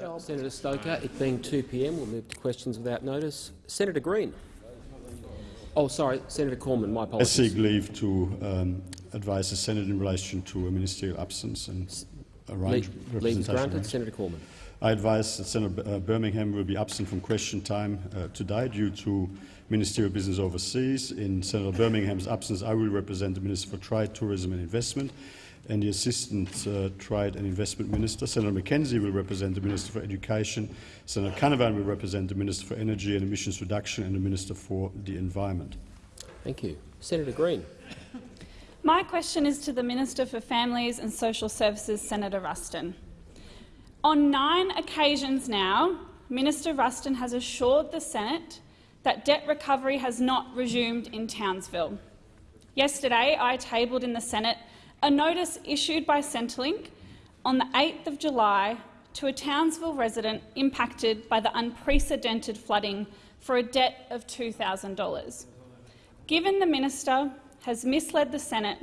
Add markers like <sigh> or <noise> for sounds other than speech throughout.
job. Senator Stoker. It being 2 p.m., we'll move to questions without notice. Senator Green. Oh, sorry, Senator Cormann. My apologies. I seek leave to um, advise the Senate in relation to a ministerial absence and arrange Leave, leave representation. granted. arrangement. Senator Cormann. I advise that Senator uh, Birmingham will be absent from question time uh, today due to ministerial business overseas. In Senator Birmingham's absence, I will represent the Minister for Trade, Tourism and Investment and the Assistant uh, Trade and Investment Minister. Senator McKenzie will represent the Minister for Education. Senator Canavan will represent the Minister for Energy and Emissions Reduction and the Minister for the Environment. Thank you. Senator Green. My question is to the Minister for Families and Social Services, Senator Ruston. On nine occasions now, Minister Ruston has assured the Senate that debt recovery has not resumed in Townsville. Yesterday, I tabled in the Senate a notice issued by Centrelink on the 8th of July to a Townsville resident impacted by the unprecedented flooding for a debt of $2,000. Given the minister has misled the Senate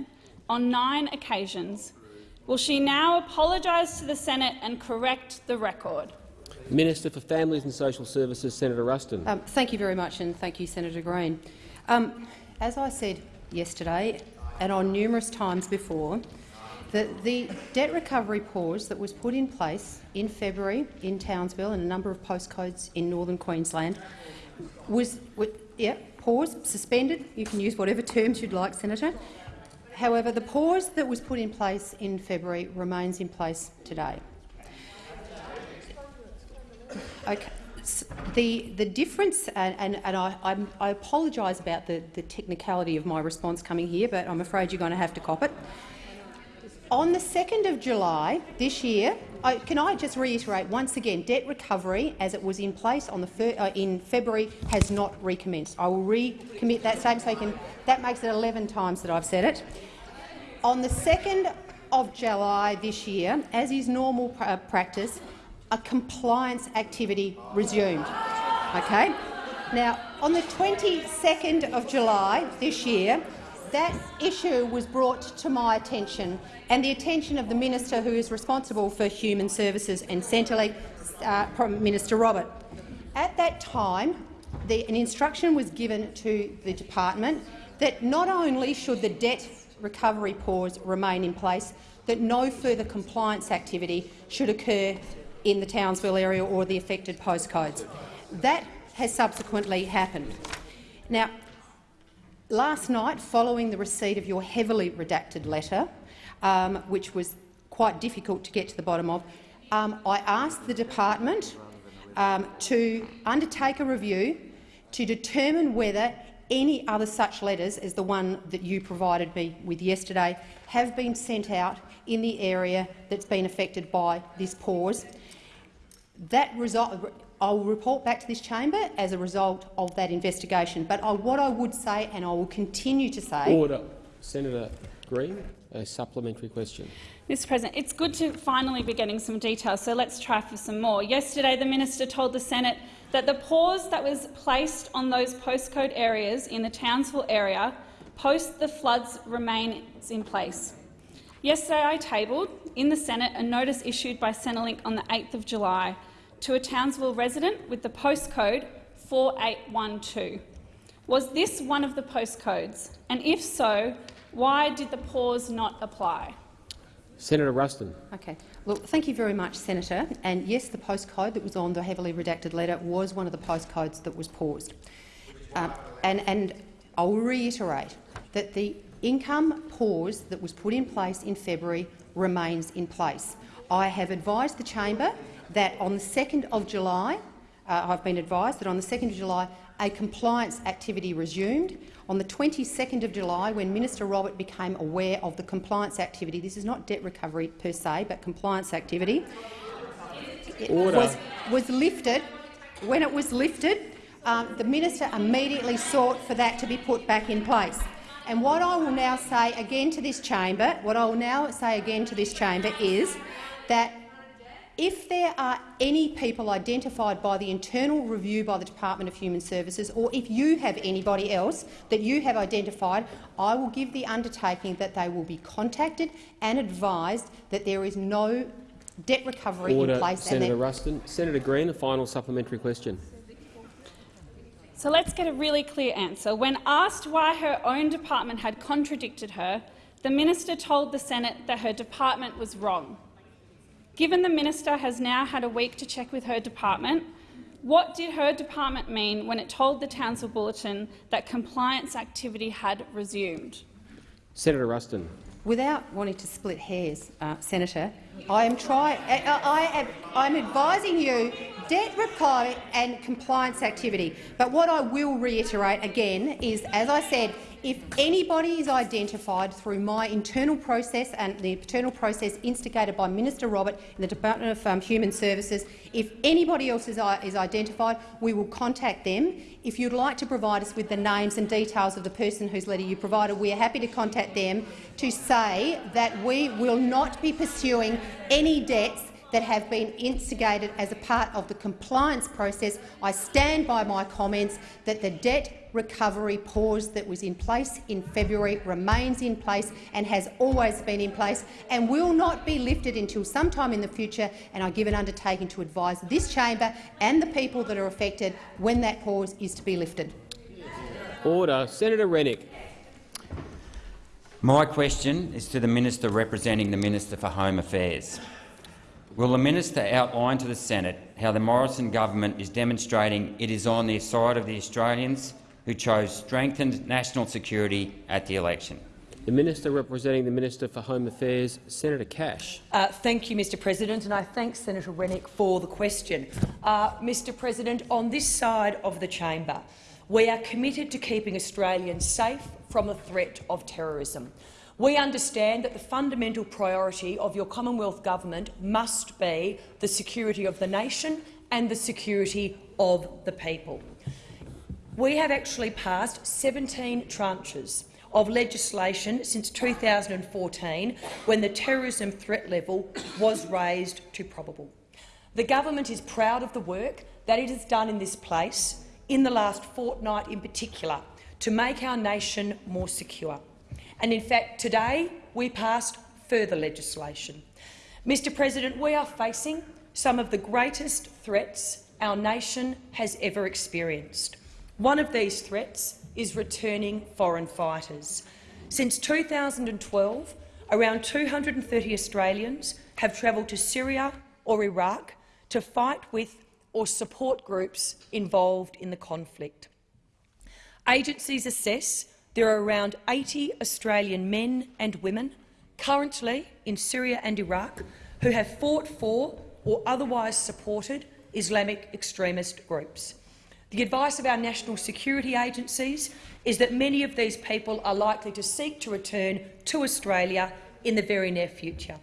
on nine occasions, will she now apologise to the Senate and correct the record? Minister for Families and Social Services, Senator Ruston. Um, thank you very much, and thank you, Senator Green. Um, as I said yesterday, and on numerous times before, the, the debt recovery pause that was put in place in February in Townsville and a number of postcodes in northern Queensland was, was yeah, pause, suspended. You can use whatever terms you'd like, Senator. However, the pause that was put in place in February remains in place today. Okay. The, the difference, and, and, and I, I apologise about the, the technicality of my response coming here, but I'm afraid you're going to have to cop it. On the 2nd of July this year, I, can I just reiterate once again, debt recovery as it was in place on the uh, in February has not recommenced. I will recommit that statement so can, that makes it 11 times that I've said it. On the 2nd of July this year, as is normal pra- uh, practice, a compliance activity resumed. Okay? Now, on the 22nd of July this year, that issue was brought to my attention and the attention of the minister who is responsible for human services and Centrelink, uh, Prime Minister Robert. At that time, the, an instruction was given to the department that not only should the debt recovery pause remain in place, that no further compliance activity should occur in the Townsville area or the affected postcodes. That has subsequently happened. Now, last night, following the receipt of your heavily redacted letter, um, which was quite difficult to get to the bottom of, um, I asked the department um, to undertake a review to determine whether any other such letters as the one that you provided me with yesterday have been sent out in the area that's been affected by this pause. That result, I will report back to this chamber as a result of that investigation. But I, what I would say, and I will continue to say— Order. Senator Green, a supplementary question. Mr President, it's good to finally be getting some details, so let's try for some more. Yesterday, the minister told the Senate that the pause that was placed on those postcode areas in the Townsville area post the floods remains in place. Yesterday, I tabled in the Senate a notice issued by Centrelink on the 8th of July to a Townsville resident with the postcode 4812. Was this one of the postcodes? And if so, why did the pause not apply? Senator Ruston. Okay. Look, thank you very much, Senator. And yes, the postcode that was on the heavily redacted letter was one of the postcodes that was paused. Um, and, and I will reiterate that the income pause that was put in place in February remains in place. I have advised the chamber that on the 2nd of July, uh, I've been advised that on the 2nd of July a compliance activity resumed. On the 22nd of July, when Minister Robert became aware of the compliance activity, this is not debt recovery per se, but compliance activity, was, was lifted. When it was lifted, um, the minister immediately sought for that to be put back in place. And what I will now say again to this chamber, what I will now say again to this chamber is that if there are any people identified by the internal review by the Department of Human Services, or if you have anybody else that you have identified, I will give the undertaking that they will be contacted and advised that there is no debt recovery Order, in place. Senator Ruston. Senator Green, a final supplementary question. So let's get a really clear answer. When asked why her own department had contradicted her, the minister told the Senate that her department was wrong. Given the minister has now had a week to check with her department, what did her department mean when it told the Townsville Bulletin that compliance activity had resumed? Senator Ruston. Without wanting to split hairs, uh, Senator, I am trying. I, I am. Advising you debt recovery and compliance activity. But what I will reiterate again is, as I said, if anybody is identified through my internal process and the internal process instigated by Minister Robert in the Department of um, Human Services, if anybody else is, is identified, we will contact them. If you'd like to provide us with the names and details of the person whose letter you provided, we are happy to contact them to say that we will not be pursuing any debts that have been instigated as a part of the compliance process. I stand by my comments that the debt recovery pause that was in place in February remains in place and has always been in place and will not be lifted until sometime in the future. And I give an undertaking to advise this chamber and the people that are affected when that pause is to be lifted. Order. Senator Rennick. My question is to the Minister representing the Minister for Home Affairs. Will the minister outline to the Senate how the Morrison government is demonstrating it is on the side of the Australians who chose strengthened national security at the election? The Minister representing the Minister for Home Affairs, Senator Cash. Uh, thank you, Mr President, and I thank Senator Rennick for the question. Uh, Mr President, on this side of the chamber, we are committed to keeping Australians safe from the threat of terrorism. We understand that the fundamental priority of your Commonwealth government must be the security of the nation and the security of the people. We have actually passed 17 tranches of legislation since 2014, when the terrorism threat level was raised to probable. The government is proud of the work that it has done in this place, in the last fortnight in particular, to make our nation more secure. And in fact, today we passed further legislation. Mr President, we are facing some of the greatest threats our nation has ever experienced. One of these threats is returning foreign fighters. Since 2012, around 230 Australians have travelled to Syria or Iraq to fight with or support groups involved in the conflict. Agencies assess there are around 80 Australian men and women currently in Syria and Iraq who have fought for or otherwise supported Islamic extremist groups. The advice of our national security agencies is that many of these people are likely to seek to return to Australia in the very near future.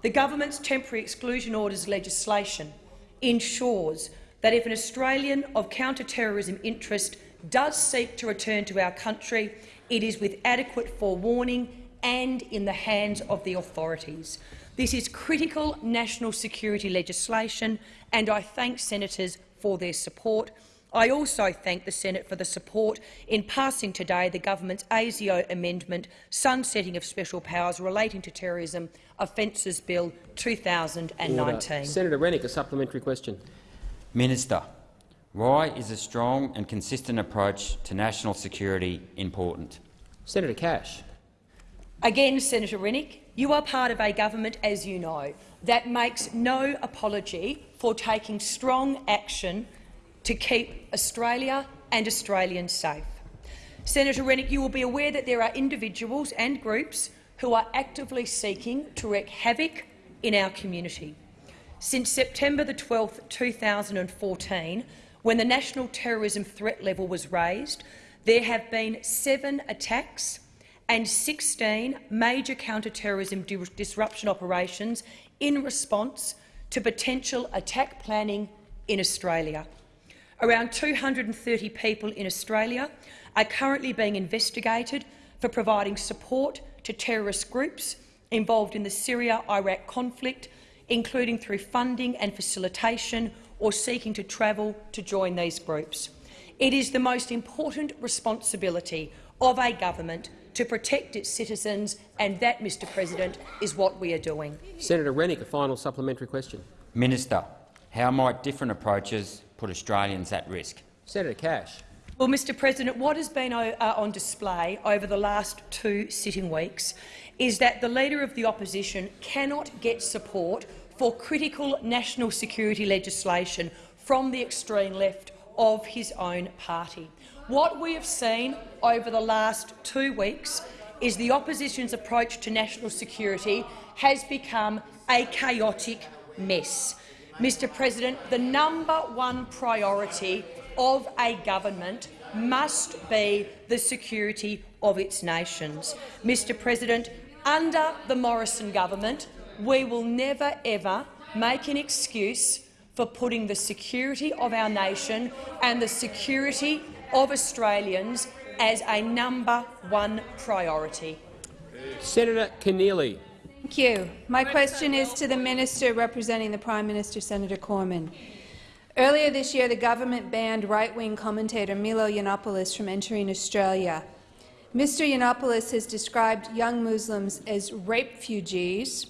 The government's temporary exclusion orders legislation ensures that if an Australian of counter-terrorism interest does seek to return to our country, it is with adequate forewarning and in the hands of the authorities. This is critical national security legislation, and I thank senators for their support. I also thank the Senate for the support in passing today the government's ASIO amendment sunsetting of special powers relating to terrorism offences bill 2019. Order. Senator Rennick, a supplementary question. Minister, why is a strong and consistent approach to national security important? Senator Cash. Again, Senator Rennick, you are part of a government, as you know, that makes no apology for taking strong action to keep Australia and Australians safe. Senator Rennick, you will be aware that there are individuals and groups who are actively seeking to wreak havoc in our community. Since September the 12th, 2014, when the national terrorism threat level was raised, there have been seven attacks and 16 major counter-terrorism disruption operations in response to potential attack planning in Australia. Around 230 people in Australia are currently being investigated for providing support to terrorist groups involved in the Syria-Iraq conflict, including through funding and facilitation or seeking to travel to join these groups. It is the most important responsibility of a government to protect its citizens, and that, Mr President, is what we are doing. Senator Rennick, a final supplementary question. Minister, how might different approaches put Australians at risk? Senator Cash. Well, Mr President, what has been uh, on display over the last two sitting weeks is that the Leader of the Opposition cannot get support for critical national security legislation from the extreme left of his own party. What we have seen over the last two weeks is the opposition's approach to national security has become a chaotic mess. Mr President, the number one priority of a government must be the security of its nations. Mr President, under the Morrison government, we will never ever make an excuse for putting the security of our nation and the security of Australians as a number one priority. Senator Keneally. Thank you. My question is to the Minister representing the Prime Minister, Senator Cormann. Earlier this year, the government banned right-wing commentator Milo Yiannopoulos from entering Australia. Mr Yiannopoulos has described young Muslims as rape refugees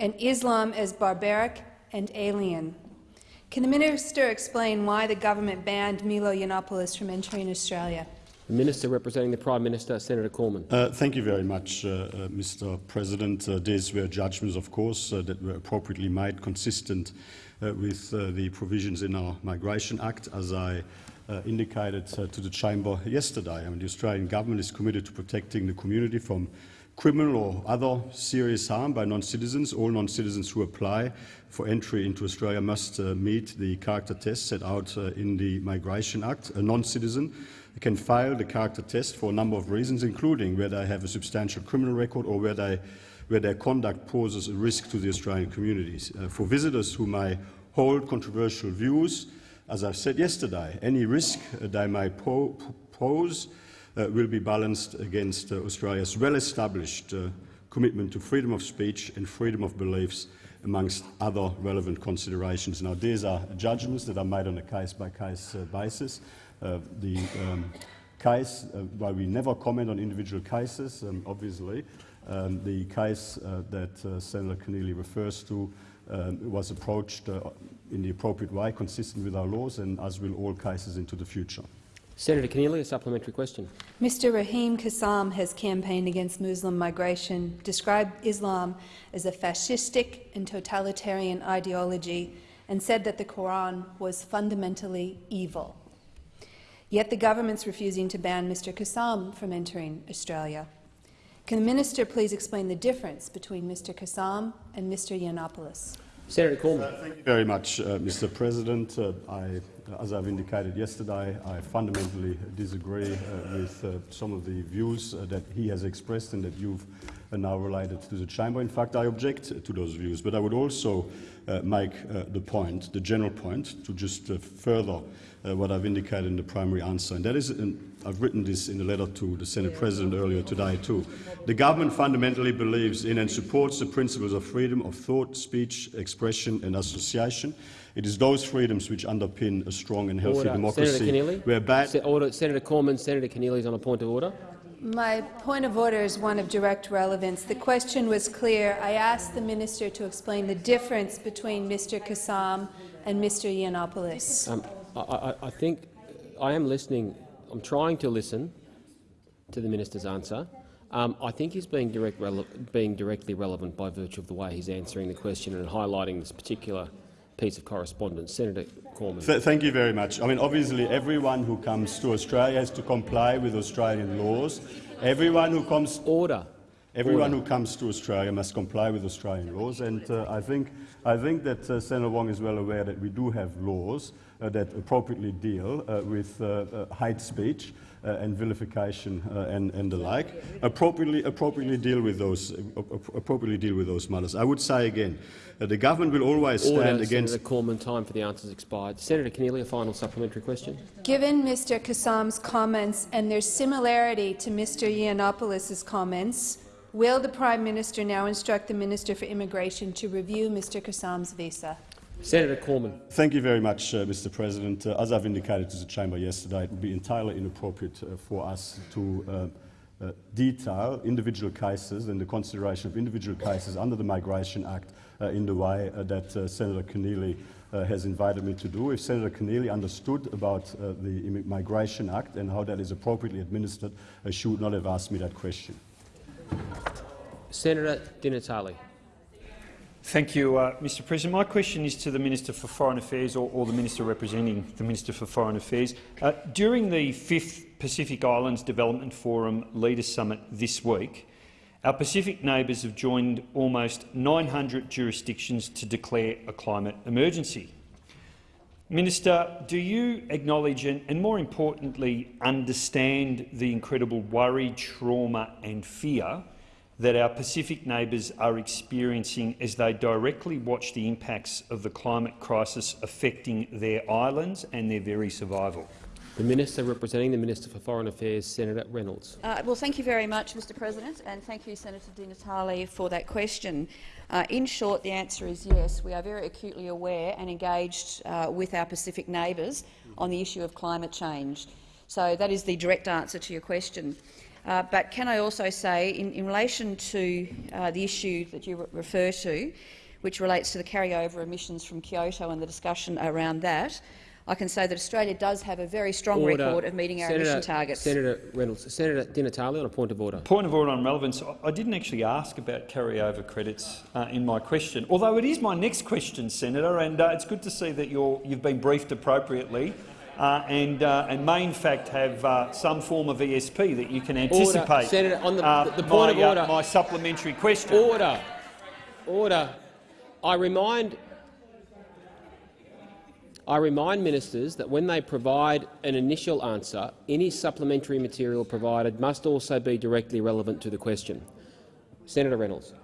and Islam as barbaric and alien. Can the minister explain why the government banned Milo Yiannopoulos from entering Australia? The Minister representing the Prime Minister, Senator Cormann. Uh, thank you very much, uh, uh, Mr. President. Uh, these were judgments, of course, uh, that were appropriately made, consistent uh, with the provisions in our Migration Act, as I indicated to the Chamber yesterday. I mean, the Australian government is committed to protecting the community from criminal or other serious harm by non-citizens. All non-citizens who apply for entry into Australia must meet the character test set out in the Migration Act. A non-citizen can fail the character test for a number of reasons, including whether they have a substantial criminal record or whether, they, where their conduct poses a risk to the Australian communities. Uh, for visitors who may hold controversial views, as I said yesterday, any risk uh, they may po pose uh, will be balanced against uh, Australia's well-established uh, commitment to freedom of speech and freedom of beliefs amongst other relevant considerations. Now, these are judgments that are made on a case-by-case -case, uh, basis. Uh, the um, case, uh, while we never comment on individual cases, um, obviously, um, the case uh, that Senator Keneally refers to um, was approached in the appropriate way, consistent with our laws, and as will all cases into the future. Senator Keneally, a supplementary question. Mr Raheem Kassam has campaigned against Muslim migration, described Islam as a fascistic and totalitarian ideology, and said that the Quran was fundamentally evil. Yet the government's refusing to ban Mr Kassam from entering Australia. Can the minister please explain the difference between Mr Kassam and Mr Yiannopoulos? Senator Cormann. Uh, thank you very much, uh, Mr President. Uh, I, as I've indicated yesterday, I fundamentally disagree uh, with uh, some of the views uh, that he has expressed and that you've now related to the Chamber. In fact, I object to those views, but I would also make the point, the general point, to just further what I've indicated in the primary answer. And that is, and I've written this in a letter to the Senate President earlier today too. The government fundamentally believes in and supports the principles of freedom of thought, speech, expression and association. It is those freedoms which underpin a strong and healthy order. democracy. Senator Keneally. Where bad Se order. Senator Cormann, Senator Keneally is on a point of order. My point of order is one of direct relevance. The question was clear. I asked the minister to explain the difference between Mr Kassam and Mr Yiannopoulos. Um, I, I, think I am listening. I'm trying to listen to the minister's answer. Um, I think he's being, direct being directly relevant by virtue of the way he's answering the question and highlighting this particular piece of correspondence. Senator Cormann. Th thank you very much. I mean, obviously, everyone who comes to Australia has to comply with Australian laws. Everyone who comes order. Everyone order. who comes to Australia must comply with Australian laws, and uh, I think I think that uh, Senator Wong is well aware that we do have laws Uh, that appropriately deal uh, with uh, uh hate speech uh, and vilification and, and, the like. Appropriately, appropriately deal with those. appropriately deal with those matters. I would say again, the government will always stand Order, against. Senator Cormann, time for the answers expired. Senator Keneally, a final supplementary question. Given Mr Kassam's comments and their similarity to Mr Yiannopoulos' comments, will the Prime Minister now instruct the Minister for Immigration to review Mr Kassam's visa? Senator Cormann. Thank you very much, uh, Mr. President. Uh, as I've indicated to the chamber yesterday, it would be entirely inappropriate uh, for us to uh, uh, detail individual cases and the consideration of individual cases under the Migration Act uh, in the way that Senator Keneally has invited me to do. If Senator Keneally understood about uh, the Migration Act and how that is appropriately administered, she would not have asked me that question. Senator Di Natale. Thank you, uh, Mr President. My question is to the Minister for Foreign Affairs or, or the Minister representing the Minister for Foreign Affairs. Uh, during the fifth Pacific Islands Development Forum Leaders Summit this week, our Pacific neighbours have joined almost 900 jurisdictions to declare a climate emergency. Minister, do you acknowledge and, and more importantly understand the incredible worry, trauma and fear that our Pacific neighbours are experiencing as they directly watch the impacts of the climate crisis affecting their islands and their very survival? The Minister representing the Minister for Foreign Affairs, Senator Reynolds. Uh, well, thank you very much, Mr President, and thank you, Senator Di Natale, for that question. Uh, in short, the answer is yes. We are very acutely aware and engaged uh, with our Pacific neighbours on the issue of climate change. So that is the direct answer to your question. Uh, but can I also say, in, in relation to uh, the issue that you re refer to, which relates to the carryover emissions from Kyoto and the discussion around that, I can say that Australia does have a very strong Order. record of meeting our Senator, emission targets. Senator Reynolds. Senator Di Natale on a point of order. Point of order on relevance. I- I didn't actually ask about carryover credits uh, in my question, although it is my next question, Senator, and uh, it's good to see that you're, you've been briefed appropriately uh, and, uh, and may in fact have uh, some form of ESP that you can anticipate Senator, on the- uh, the point my, of order. uh, my supplementary question. Order. Order. I remind I remind ministers that when they provide an initial answer, any supplementary material provided must also be directly relevant to the question. Senator Reynolds.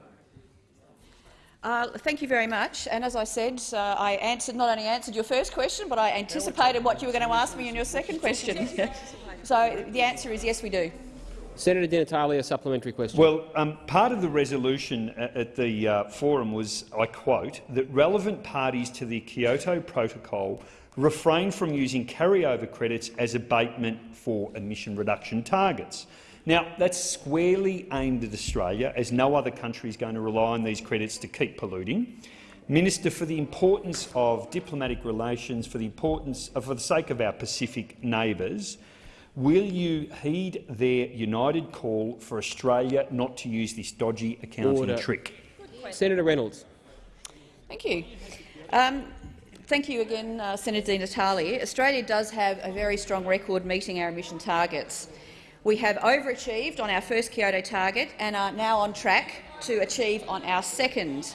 Uh, thank you very much. And as I said, uh, I answered, not only answered your first question, but I anticipated what you were going to ask me in your second question. <laughs> so the answer is yes, we do. Senator Di Natale, a supplementary question. Well, um, part of the resolution at the uh, forum was, I quote, that relevant parties to the Kyoto Protocol refrain from using carryover credits as abatement for emission reduction targets. Now, that's squarely aimed at Australia, as no other country is going to rely on these credits to keep polluting. Minister, for the importance of diplomatic relations, for the importance, uh, for the sake of our Pacific neighbours, Will you heed their united call for Australia not to use this dodgy accounting Order. trick? Senator Reynolds. Thank you. Um, thank you again, uh, Senator Di Natale. Australia does have a very strong record meeting our emission targets. We have overachieved on our first Kyoto target and are now on track to achieve on our second.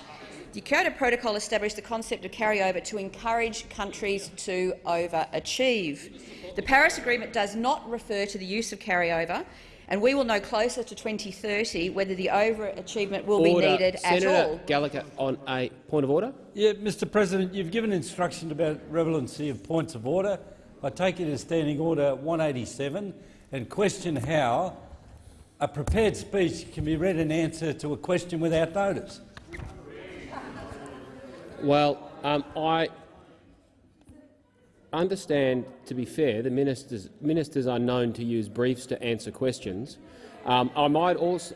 The Kyoto Protocol established the concept of carryover to encourage countries to overachieve. The Paris Agreement does not refer to the use of carryover, and we will know closer to 2030 whether the overachievement will order. be needed Senator at all. Gallagher on a point of order. Yeah, Mr President, you've given instruction about relevancy of points of order. I take it as Standing Order 187 and question how a prepared speech can be read in answer to a question without notice. Well, um, I understand, to be fair, the ministers, ministers are known to use briefs to answer questions. Um, I, might also,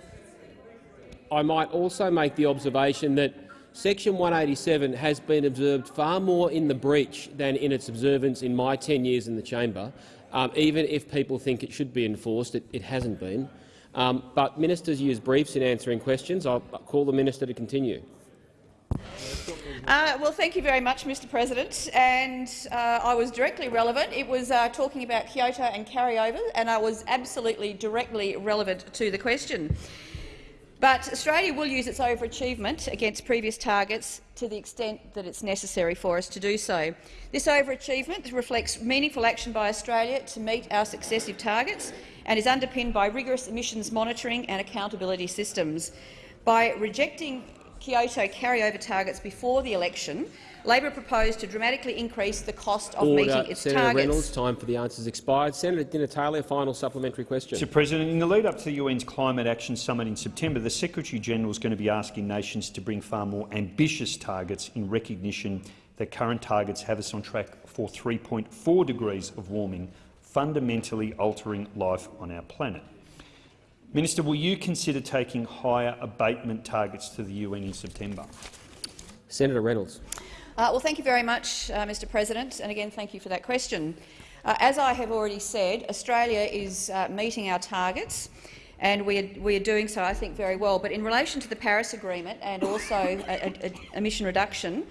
I might also make the observation that Section 187 has been observed far more in the breach than in its observance in my 10 years in the chamber. Um, even if people think it should be enforced, it, it hasn't been. Um, but ministers use briefs in answering questions. I'll call the minister to continue. Uh, well, thank you very much, Mr President. And uh, I was directly relevant. It was uh, talking about Kyoto and carryover, and I was absolutely directly relevant to the question. But Australia will use its overachievement against previous targets to the extent that it's necessary for us to do so. This overachievement reflects meaningful action by Australia to meet our successive targets and is underpinned by rigorous emissions monitoring and accountability systems. By rejecting Kyoto carryover targets before the election, Labor proposed to dramatically increase the cost of Order. meeting its Senator targets. Reynolds, time for the answers expired. Senator Di Natale, a final supplementary question. Mr President, in the lead up to the UN's Climate Action Summit in September, the Secretary-General is going to be asking nations to bring far more ambitious targets in recognition that current targets have us on track for 3.4 degrees of warming, fundamentally altering life on our planet. Minister, will you consider taking higher abatement targets to the UN in September? Senator Reynolds. Uh, well, thank you very much, uh, Mr President, and again thank you for that question. Uh, as I have already said, Australia is uh, meeting our targets and we are, we are, doing so, I think, very well. But in relation to the Paris Agreement and also a, a, a emission reduction,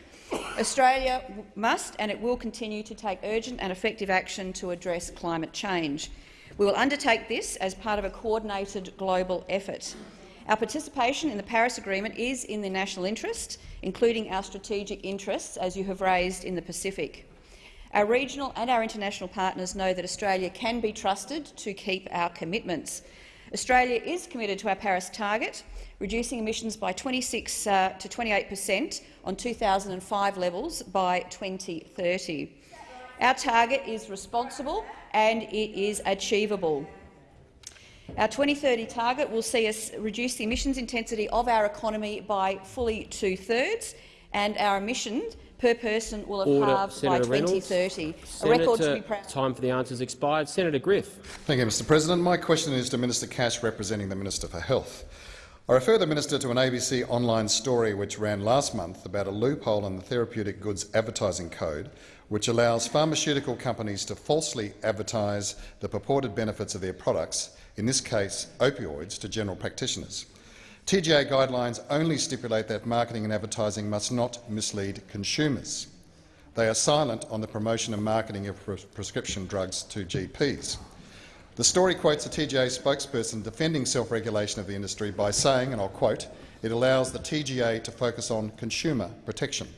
Australia must and it will continue to take urgent and effective action to address climate change. We will undertake this as part of a coordinated global effort. Our participation in the Paris Agreement is in the national interest, including our strategic interests, as you have raised in the Pacific. Our regional and our international partners know that Australia can be trusted to keep our commitments. Australia is committed to our Paris target, reducing emissions by 26 uh, to 28 per cent on 2005 levels by 2030. Our target is responsible and it is achievable. Our 2030 target will see us reduce the emissions intensity of our economy by fully two-thirds, and our emissions per person will have Order. halved Senator by 2030. Reynolds. A record Senator, to be proud. Time for the answers expired. Senator Griff. Thank you, Mr President. My question is to Minister Cash, representing the Minister for Health. I refer the minister to an ABC online story which ran last month about a loophole in the Therapeutic Goods Advertising Code which allows pharmaceutical companies to falsely advertise the purported benefits of their products, in this case opioids, to general practitioners. TGA guidelines only stipulate that marketing and advertising must not mislead consumers. They are silent on the promotion and marketing of pres prescription drugs to GPs. The story quotes a TGA spokesperson defending self-regulation of the industry by saying, and I'll quote, it allows the TGA to focus on consumer protection.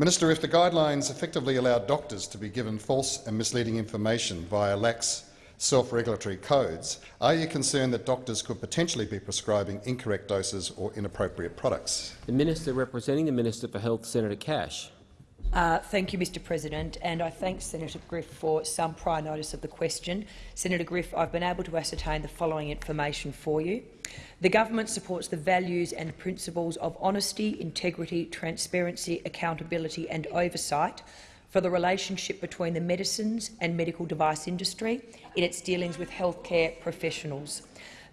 Minister, if the guidelines effectively allow doctors to be given false and misleading information via lax self-regulatory codes, are you concerned that doctors could potentially be prescribing incorrect doses or inappropriate products? The Minister representing the Minister for Health, Senator Cash. Uh, thank you, Mr President, and I thank Senator Griff for some prior notice of the question. Senator Griff, I've been able to ascertain the following information for you. The government supports the values and principles of honesty, integrity, transparency, accountability and oversight for the relationship between the medicines and medical device industry in its dealings with healthcare professionals.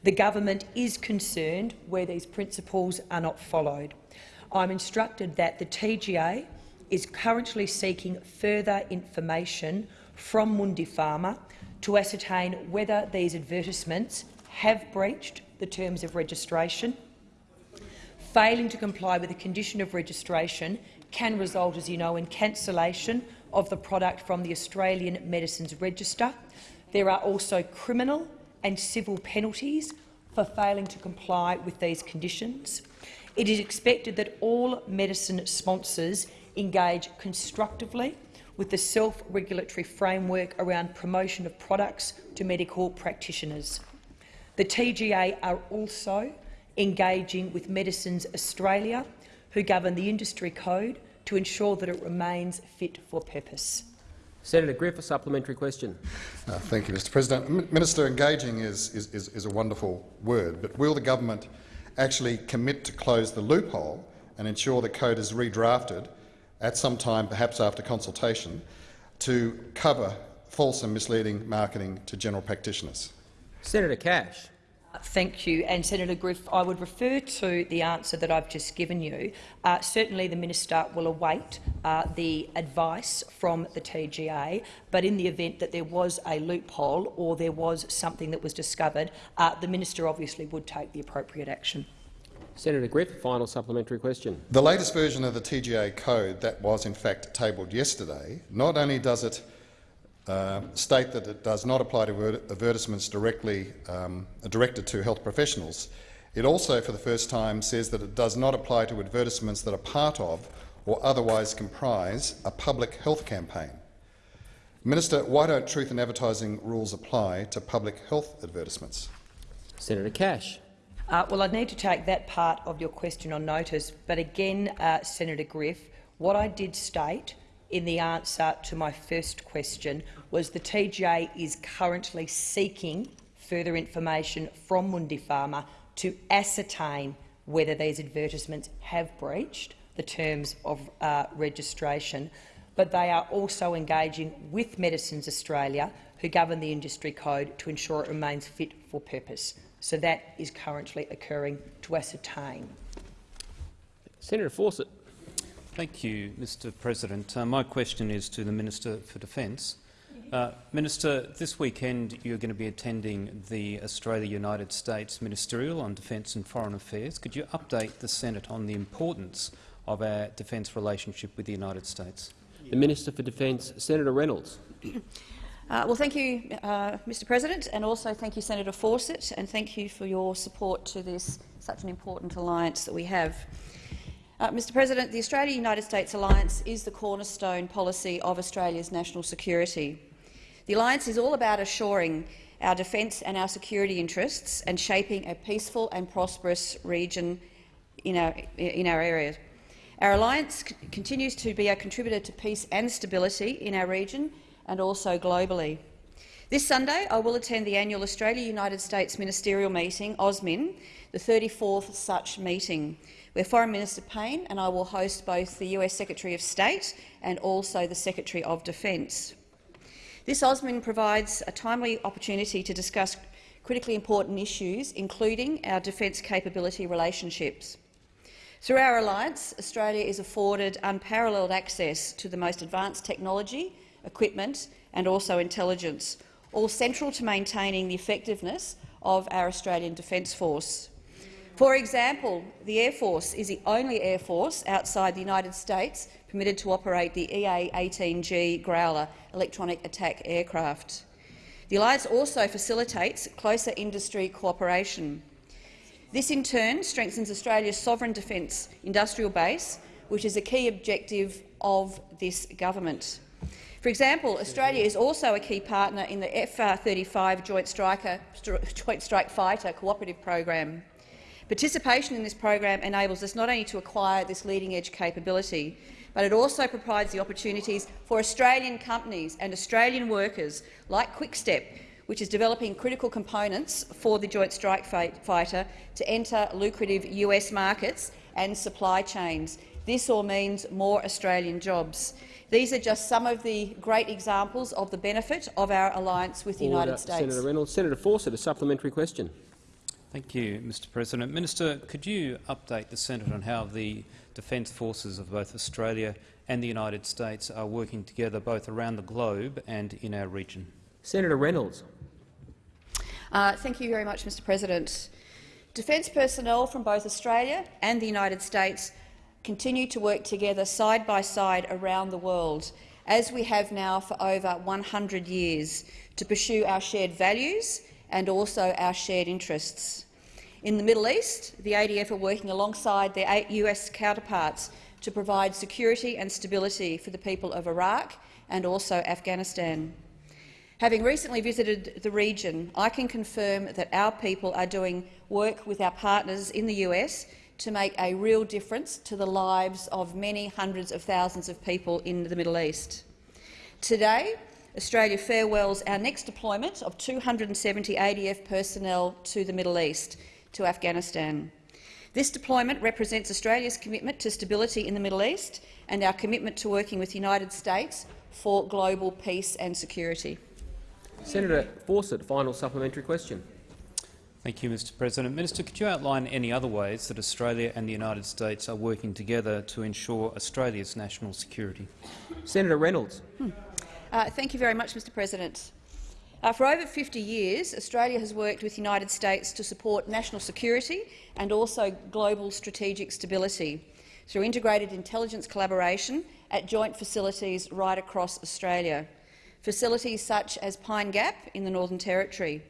The government is concerned where these principles are not followed. I'm instructed that the TGA is currently seeking further information from Mundipharma to ascertain whether these advertisements have breached the terms of registration. Failing to comply with the condition of registration can result, as you know, in cancellation of the product from the Australian Medicines Register. There are also criminal and civil penalties for failing to comply with these conditions. It is expected that all medicine sponsors engage constructively with the self-regulatory framework around promotion of products to medical practitioners. The TGA are also engaging with Medicines Australia, who govern the industry code, to ensure that it remains fit for purpose. Senator Griff, a supplementary question. Uh, thank you, Mr President. M Minister, engaging is, is, is, is a wonderful word, but will the government actually commit to close the loophole and ensure the code is redrafted at some time, perhaps after consultation, to cover false and misleading marketing to general practitioners? Senator Cash. Thank you. And Senator Griff, I would refer to the answer that I've just given you. Uh, certainly the minister will await uh, the advice from the TGA, but in the event that there was a loophole or there was something that was discovered, uh, the minister obviously would take the appropriate action. Senator Griff, final supplementary question. The latest version of the TGA code that was in fact tabled yesterday, not only does it uh, state that it does not apply to advertisements directly um, directed to health professionals, it also for the first time says that it does not apply to advertisements that are part of or otherwise comprise a public health campaign. Minister, why don't truth in advertising rules apply to public health advertisements? Senator Cash. Uh, well, I'd need to take that part of your question on notice. But again, uh, Senator Griff, what I did state in the answer to my first question was the TGA is currently seeking further information from Mundipharma to ascertain whether these advertisements have breached the terms of uh, registration, but they are also engaging with Medicines Australia, who govern the industry code, to ensure it remains fit for purpose. So that is currently occurring to ascertain. Senator Fawcett. Thank you, Mr President. Uh, my question is to the Minister for Defence. Uh, Minister, this weekend you're going to be attending the Australia-United States Ministerial on Defence and Foreign Affairs. Could you update the Senate on the importance of our defence relationship with the United States? The Minister for Defence, Senator Reynolds. <clears throat> Uh, well, thank you, uh, Mr President, and also thank you, Senator Fawcett, and thank you for your support to this such an important alliance that we have. Uh, Mr President, the Australia-United States alliance is the cornerstone policy of Australia's national security. The alliance is all about assuring our defence and our security interests and shaping a peaceful and prosperous region in our, in our area. Our alliance continues to be a contributor to peace and stability in our region and also globally. This Sunday, I will attend the annual Australia-United States Ministerial Meeting, AUSMIN, the 34th such meeting, where Foreign Minister Payne and I will host both the US Secretary of State and also the Secretary of Defence. This AUSMIN provides a timely opportunity to discuss critically important issues, including our defence capability relationships. Through our alliance, Australia is afforded unparalleled access to the most advanced technology, equipment and also intelligence, all central to maintaining the effectiveness of our Australian Defence Force. For example, the Air Force is the only Air Force outside the United States permitted to operate the EA-18G Growler electronic attack aircraft. The alliance also facilitates closer industry cooperation. This in turn strengthens Australia's sovereign defence industrial base, which is a key objective of this government. For example, Australia is also a key partner in the F-35 Joint, <laughs> Joint Strike Fighter cooperative program. Participation in this program enables us not only to acquire this leading-edge capability, but it also provides the opportunities for Australian companies and Australian workers, like Quickstep, which is developing critical components for the Joint Strike Fighter to enter lucrative US markets and supply chains. This all means more Australian jobs. These are just some of the great examples of the benefit of our alliance with the Order. United States. Senator Reynolds. Senator Fawcett, a supplementary question. Thank you, Mr President. Minister, could you update the Senate on how the defence forces of both Australia and the United States are working together both around the globe and in our region? Senator Reynolds. Uh, thank you very much, Mr President. Defence personnel from both Australia and the United States continue to work together side by side around the world, as we have now for over 100 years, to pursue our shared values and also our shared interests. In the Middle East, the ADF are working alongside their US counterparts to provide security and stability for the people of Iraq and also Afghanistan. Having recently visited the region, I can confirm that our people are doing work with our partners in the US to make a real difference to the lives of many hundreds of thousands of people in the Middle East. Today, Australia farewells our next deployment of 270 ADF personnel to the Middle East, to Afghanistan. This deployment represents Australia's commitment to stability in the Middle East and our commitment to working with the United States for global peace and security. Senator Fawcett, final supplementary question. Thank you, Mr President. Minister, could you outline any other ways that Australia and the United States are working together to ensure Australia's national security? Senator Reynolds. Hmm. Uh, thank you very much, Mr President. Uh, for over 50 years, Australia has worked with the United States to support national security and also global strategic stability through integrated intelligence collaboration at joint facilities right across Australia, facilities such as Pine Gap in the Northern Territory,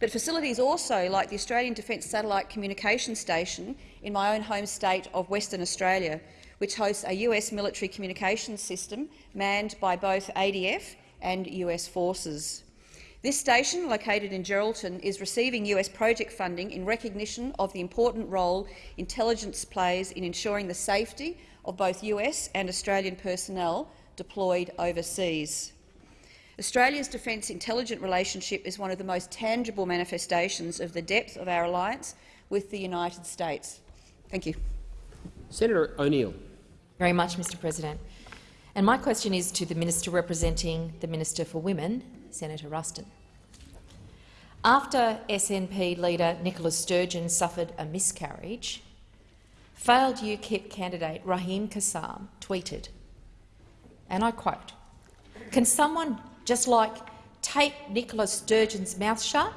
but facilities also like the Australian Defence Satellite Communication Station in my own home state of Western Australia, which hosts a US military communications system manned by both ADF and US forces. This station, located in Geraldton, is receiving US project funding in recognition of the important role intelligence plays in ensuring the safety of both US and Australian personnel deployed overseas. Australia's defence intelligence relationship is one of the most tangible manifestations of the depth of our alliance with the United States. Thank you. Senator O'Neill. Very much, Mr President. And my question is to the Minister representing the Minister for Women, Senator Ruston. After SNP leader Nicola Sturgeon suffered a miscarriage, failed UKIP candidate Raheem Kassam tweeted, and I quote, can someone just like tape Nicola Sturgeon's mouth shut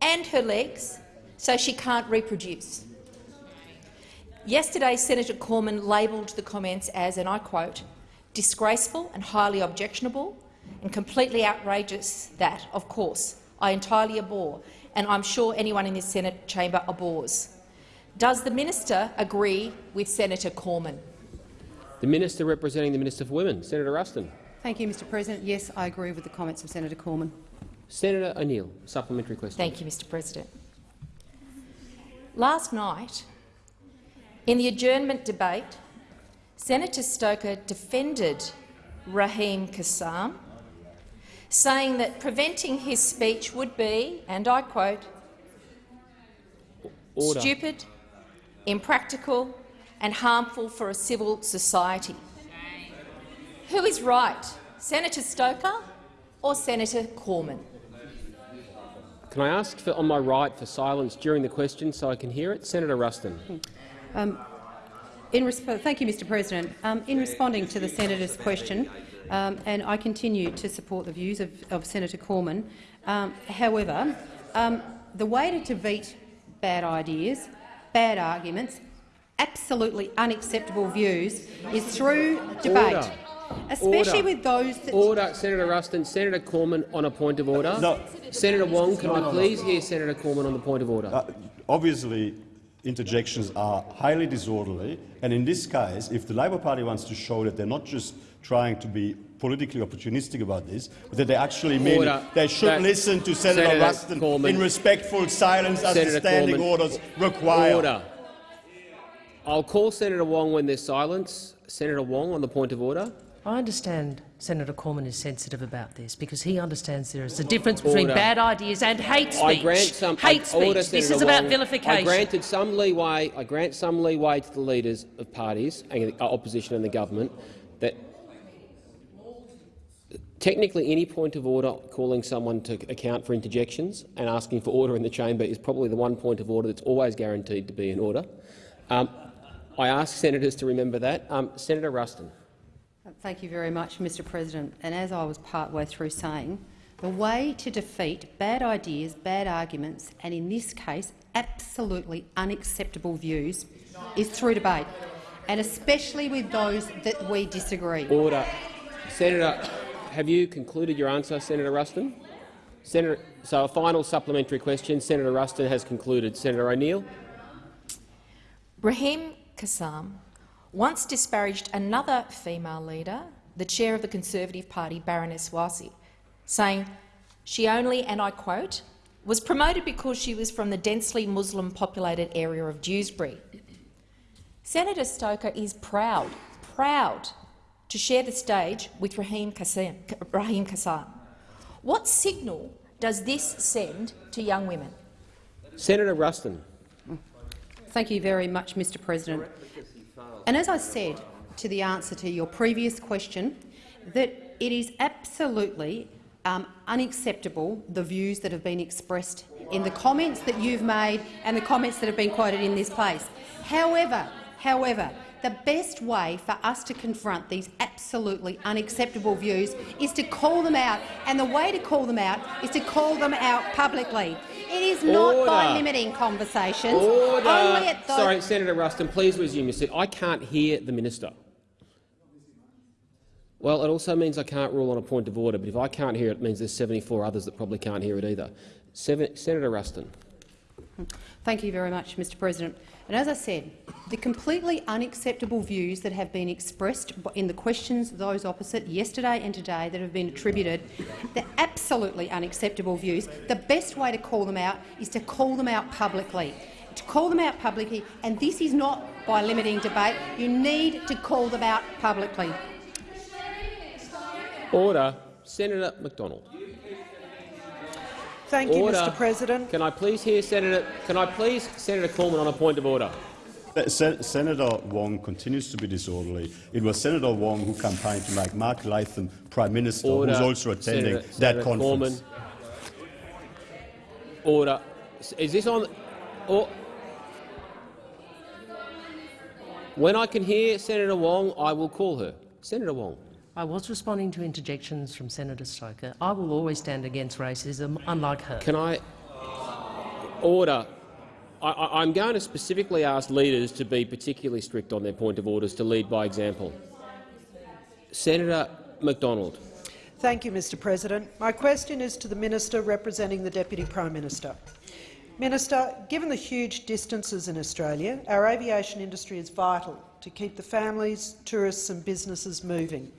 and her legs so she can't reproduce? Yesterday, Senator Cormann labelled the comments as, and I quote, disgraceful and highly objectionable and completely outrageous that, of course, I entirely abhor, and I'm sure anyone in this Senate chamber abhors. Does the minister agree with Senator Cormann? The minister representing the Minister for Women, Senator Ruston. Thank you, Mr President. Yes, I agree with the comments of Senator Cormann. Senator O'Neill, supplementary question. Thank you, Mr President. Last night, in the adjournment debate, Senator Stoker defended Raheem Kassam, saying that preventing his speech would be, and I quote, Order. stupid, impractical and harmful for a civil society. Who is right, Senator Stoker or Senator Cormann? Can I ask for, on my right for silence during the question so I can hear it? Senator Ruston. Um, in thank you, Mr President. Um, in responding to the senator's question, um, and I continue to support the views of, of Senator Cormann. Um, however, um, the way to defeat bad ideas, bad arguments, absolutely unacceptable views is through debate. Order. Especially Order. with those that— Order, Senator Ruston. Senator Cormann on a point of order. No. Senator Wong, can No, I no, no. please hear Senator Cormann on the point of order? Uh, obviously, interjections are highly disorderly, and in this case, if the Labor Party wants to show that they're not just trying to be politically opportunistic about this, but that they actually mean Order. it, they should That- listen to Senator, Senator Ruston Cormann. in respectful silence as Senator the standing Cormann. orders require. Order. I'll call Senator Wong when there's silence. Senator Wong on the point of order. I understand Senator Cormann is sensitive about this because he understands there is a difference between Order. bad ideas and hate speech. I grant some hate speech. Order, this Senator is about Wong. vilification. I granted some leeway. I grant some leeway to the leaders of parties and the opposition and the government that technically any point of order calling someone to account for interjections and asking for order in the chamber is probably the one point of order that's always guaranteed to be in order. Um, I ask senators to remember that. Um, Senator Ruston. Thank you very much, Mr President. And as I was partway through saying, the way to defeat bad ideas, bad arguments, and in this case absolutely unacceptable views is through debate, and especially with those that we disagree. Order. Senator, have you concluded your answer, Senator Ruston? Senator, so a final supplementary question. Senator Ruston has concluded. Senator O'Neill. Raheem Kassam once disparaged another female leader, the chair of the Conservative Party, Baroness Warsi, saying she only, and I quote, was promoted because she was from the densely Muslim-populated area of Dewsbury. Senator Stoker is proud, proud to share the stage with Raheem Kassam. Raheem Kassam. What signal does this send to young women? Senator Ruston. Thank you very much, Mr President. And as I said to the answer to your previous question, that it is absolutely um, unacceptable, the views that have been expressed in the comments that you've made and the comments that have been quoted in this place. However, however, the best way for us to confront these absolutely unacceptable views is to call them out, and the way to call them out is to call them out publicly. It is not by limiting conversations Order. only at those Sorry, Senator Ruston, please resume your seat. I can't hear the minister. Well, it also means I can't rule on a point of order, but if I can't hear it, it means there's 74 others that probably can't hear it either. Seven, Senator Ruston. Thank you very much, Mr President. And as I said, the completely unacceptable views that have been expressed in the questions of those opposite yesterday and today that have been attributed, the absolutely unacceptable views, the best way to call them out is to call them out publicly. To call them out publicly, and this is not by limiting debate, you need to call them out publicly. Order. Senator McDonald. Thank you, Order. Mr President. Can I please hear Senator? Can I please Senator Cormann on a point of order? Sen- Senator Wong continues to be disorderly. It was Senator Wong who campaigned to make Mark Latham Prime Minister, Order. who's also attending Senator, that Senator conference. Cormann. Order. Is this on? Or, when I can hear Senator Wong, I will call her. Senator Wong. I was responding to interjections from Senator Stoker. I will always stand against racism, unlike her. Can I order? I, am going to specifically ask leaders to be particularly strict on their point of orders, to lead by example. Senator McDonald. Thank you, Mr President. My question is to the minister representing the Deputy Prime Minister. Minister, given the huge distances in Australia, our aviation industry is vital to keep the families, tourists and businesses moving.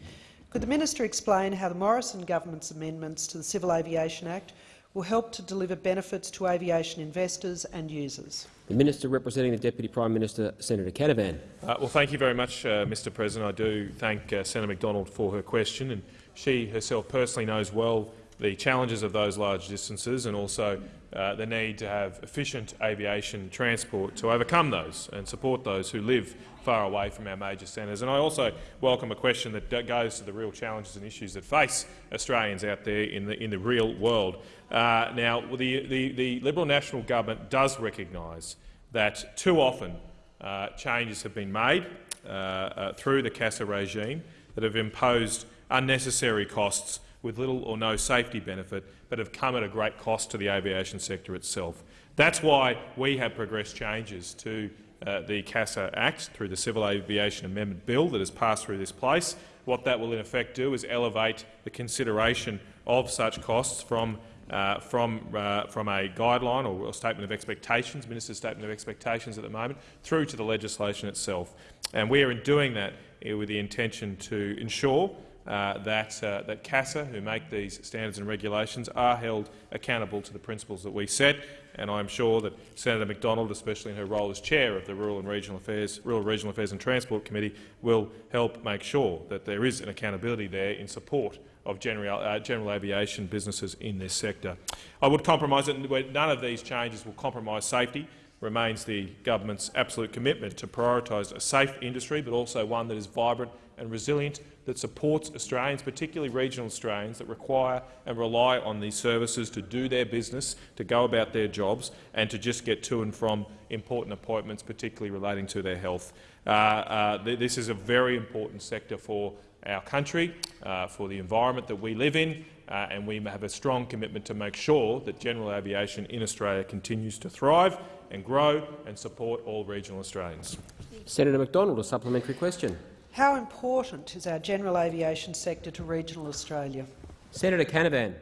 Could the minister explain how the Morrison government's amendments to the Civil Aviation Act will help to deliver benefits to aviation investors and users? The Minister representing the Deputy Prime Minister, Senator Canavan. Uh, well, thank you very much, uh, Mr President. I do thank uh, Senator McDonald for her question. and She herself personally knows well the challenges of those large distances and also uh, the need to have efficient aviation transport to overcome those and support those who live far away from our major centres. And I also welcome a question that goes to the real challenges and issues that face Australians out there in the, in the real world. Uh, now, the, the, the, Liberal National Government does recognise that too often uh, changes have been made uh, uh through the CASA regime that have imposed unnecessary costs with little or no safety benefit, but have come at a great cost to the aviation sector itself. That's why we have progressed changes to uh, the CASA Act through the Civil Aviation Amendment Bill that has passed through this place. What that will in effect do is elevate the consideration of such costs from uh, from, uh, from a guideline or a statement of expectations, minister's statement of expectations at the moment, through to the legislation itself. And we are in doing that uh, with the intention to ensure uh, that, uh, that CASA, who make these standards and regulations, are held accountable to the principles that we set. And I'm sure that Senator McDonald, especially in her role as chair of the Rural and Regional Affairs, Rural Regional Affairs and Transport Committee, will help make sure that there is an accountability there in support of general, uh, general aviation businesses in this sector. I would compromise it. None of these changes will compromise safety remains the government's absolute commitment to prioritise a safe industry, but also one that is vibrant and resilient that supports Australians, particularly regional Australians, that require and rely on these services to do their business, to go about their jobs and to just get to and from important appointments, particularly relating to their health. Uh, uh, th this is a very important sector for our country, uh, for the environment that we live in, uh, and we have a strong commitment to make sure that general aviation in Australia continues to thrive and grow and support all regional Australians. Senator McDonald, a supplementary question. How important is our general aviation sector to regional Australia? Senator Canavan.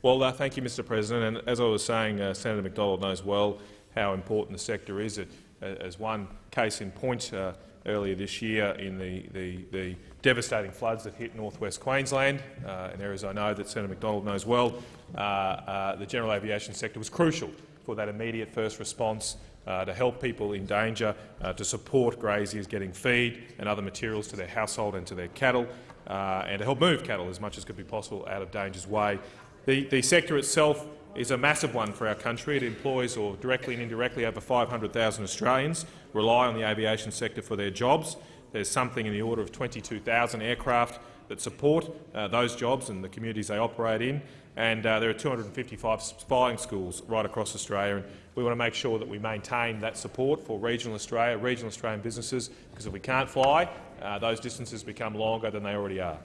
Well, uh, thank you, Mr President. And as I was saying, uh, Senator McDonald knows well how important the sector is. It, uh, as one case in point uh, earlier this year in the, the, the, devastating floods that hit northwest Queensland, uh, in areas I know that Senator McDonald knows well, uh, the general aviation sector was crucial for that immediate first response uh, to help people in danger, uh, to support graziers getting feed and other materials to their household and to their cattle, uh, and to help move cattle as much as could be possible out of danger's way. The, the sector itself is a massive one for our country. It employs, or directly and indirectly, over 500,000 Australians rely on the aviation sector for their jobs. There's something in the order of 22,000 aircraft that support uh, those jobs and the communities they operate in. And uh, there are 255 flying schools right across Australia. And we want to make sure that we maintain that support for regional Australia, regional Australian businesses, because if we can't fly, uh, those distances become longer than they already are.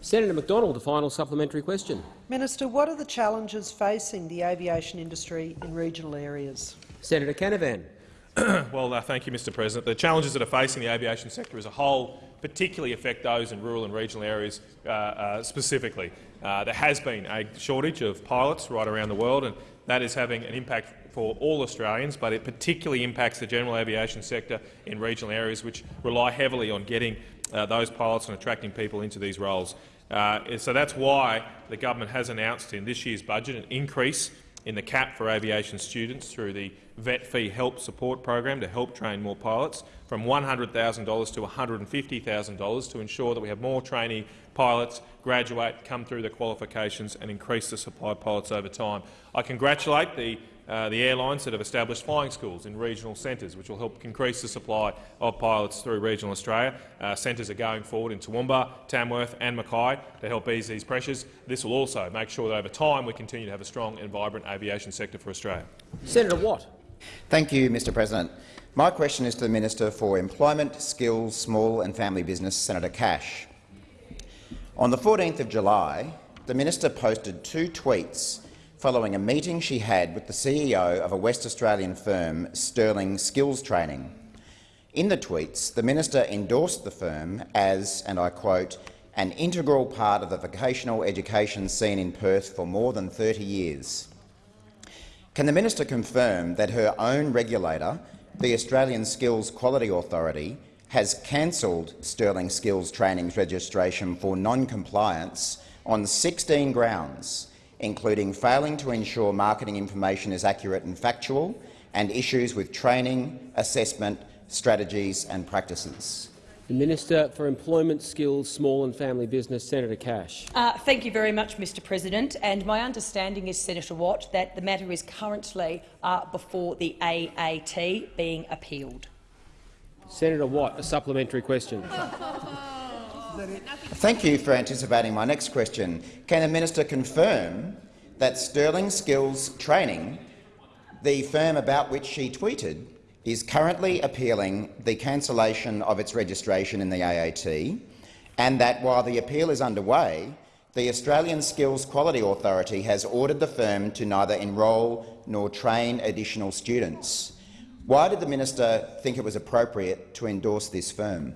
Senator McDonald, the final supplementary question. Minister, what are the challenges facing the aviation industry in regional areas? Senator Canavan. <coughs> well, uh, thank you, Mr President. The challenges that are facing the aviation sector as a whole particularly affect those in rural and regional areas uh, uh, specifically. Uh, there has been a shortage of pilots right around the world, and that is having an impact for all Australians, but it particularly impacts the general aviation sector in regional areas which rely heavily on getting those pilots and attracting people into these roles. Uh, so that's why the government has announced in this year's budget an increase in the cap for aviation students through the vet fee help support program to help train more pilots from $100,000 to $150,000 to ensure that we have more trainee pilots graduate, come through the qualifications and increase the supply of pilots over time. I congratulate the uh, the airlines that have established flying schools in regional centres, which will help increase the supply of pilots through regional Australia. Uh, centres are going forward in Toowoomba, Tamworth and Mackay to help ease these pressures. This will also make sure that over time we continue to have a strong and vibrant aviation sector for Australia. Senator Watt. Thank you, Mr President. My question is to the Minister for Employment, Skills, Small and Family Business, Senator Cash. On the 14th of July, the minister posted two tweets following a meeting she had with the CEO of a West Australian firm, Sterling Skills Training. In the tweets, the minister endorsed the firm as, and I quote, an integral part of the vocational education scene in Perth for more than 30 years. Can the minister confirm that her own regulator, the Australian Skills Quality Authority, has cancelled Sterling Skills Training's registration for non-compliance on 16 grounds, including failing to ensure marketing information is accurate and factual, and issues with training, assessment, strategies and practices. The Minister for Employment, Skills, Small and Family Business, Senator Cash. Uh, thank you very much, Mr President. And my understanding is, Senator Watt, that the matter is currently uh, before the AAT being appealed. Senator Watt, a supplementary question. <laughs> Thank you for anticipating my next question. Can the minister confirm that Sterling Skills Training, the firm about which she tweeted, is currently appealing the cancellation of its registration in the AAT, and that while the appeal is underway, the Australian Skills Quality Authority has ordered the firm to neither enrol nor train additional students. Why did the minister think it was appropriate to endorse this firm?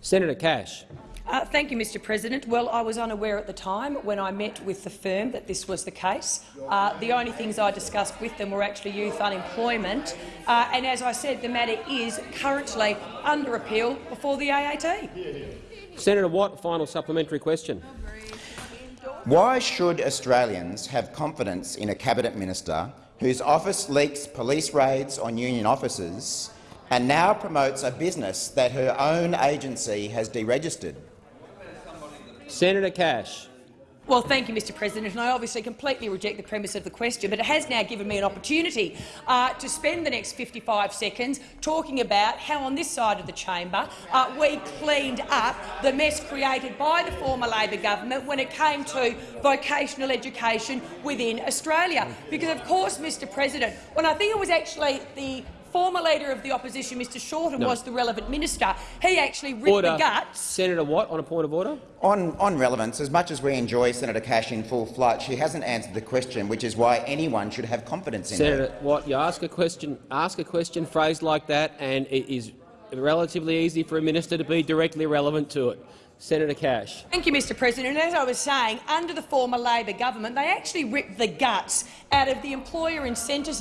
Senator Cash. Uh, thank you, Mr President. Well, I was unaware at the time when I met with the firm that this was the case. Uh, the only things I discussed with them were actually youth unemployment. Uh, and as I said, the matter is currently under appeal before the AAT. Senator Watt, final supplementary question. Why should Australians have confidence in a cabinet minister whose office leaks police raids on union officers and now promotes a business that her own agency has deregistered? Senator Cash. Well, thank you, Mr President, and I obviously completely reject the premise of the question, but it has now given me an opportunity uh, to spend the next 55 seconds talking about how on this side of the chamber uh, we cleaned up the mess created by the former Labor government when it came to vocational education within Australia. Because, of course, Mr President, when I think it was actually the former Leader of the Opposition, Mr Shorten, No. was the relevant minister, he actually ripped Order. the guts Senator Watt, on a point of order. On, on relevance, as much as we enjoy Senator Cash in full flight, she hasn't answered the question, which is why anyone should have confidence in her. Senator Watt, you ask a question, ask a question phrased like that, and it is relatively easy for a minister to be directly relevant to it. Senator Cash. Thank you, Mr President. And as I was saying, under the former Labor government, they actually ripped the guts out of the employer incentives,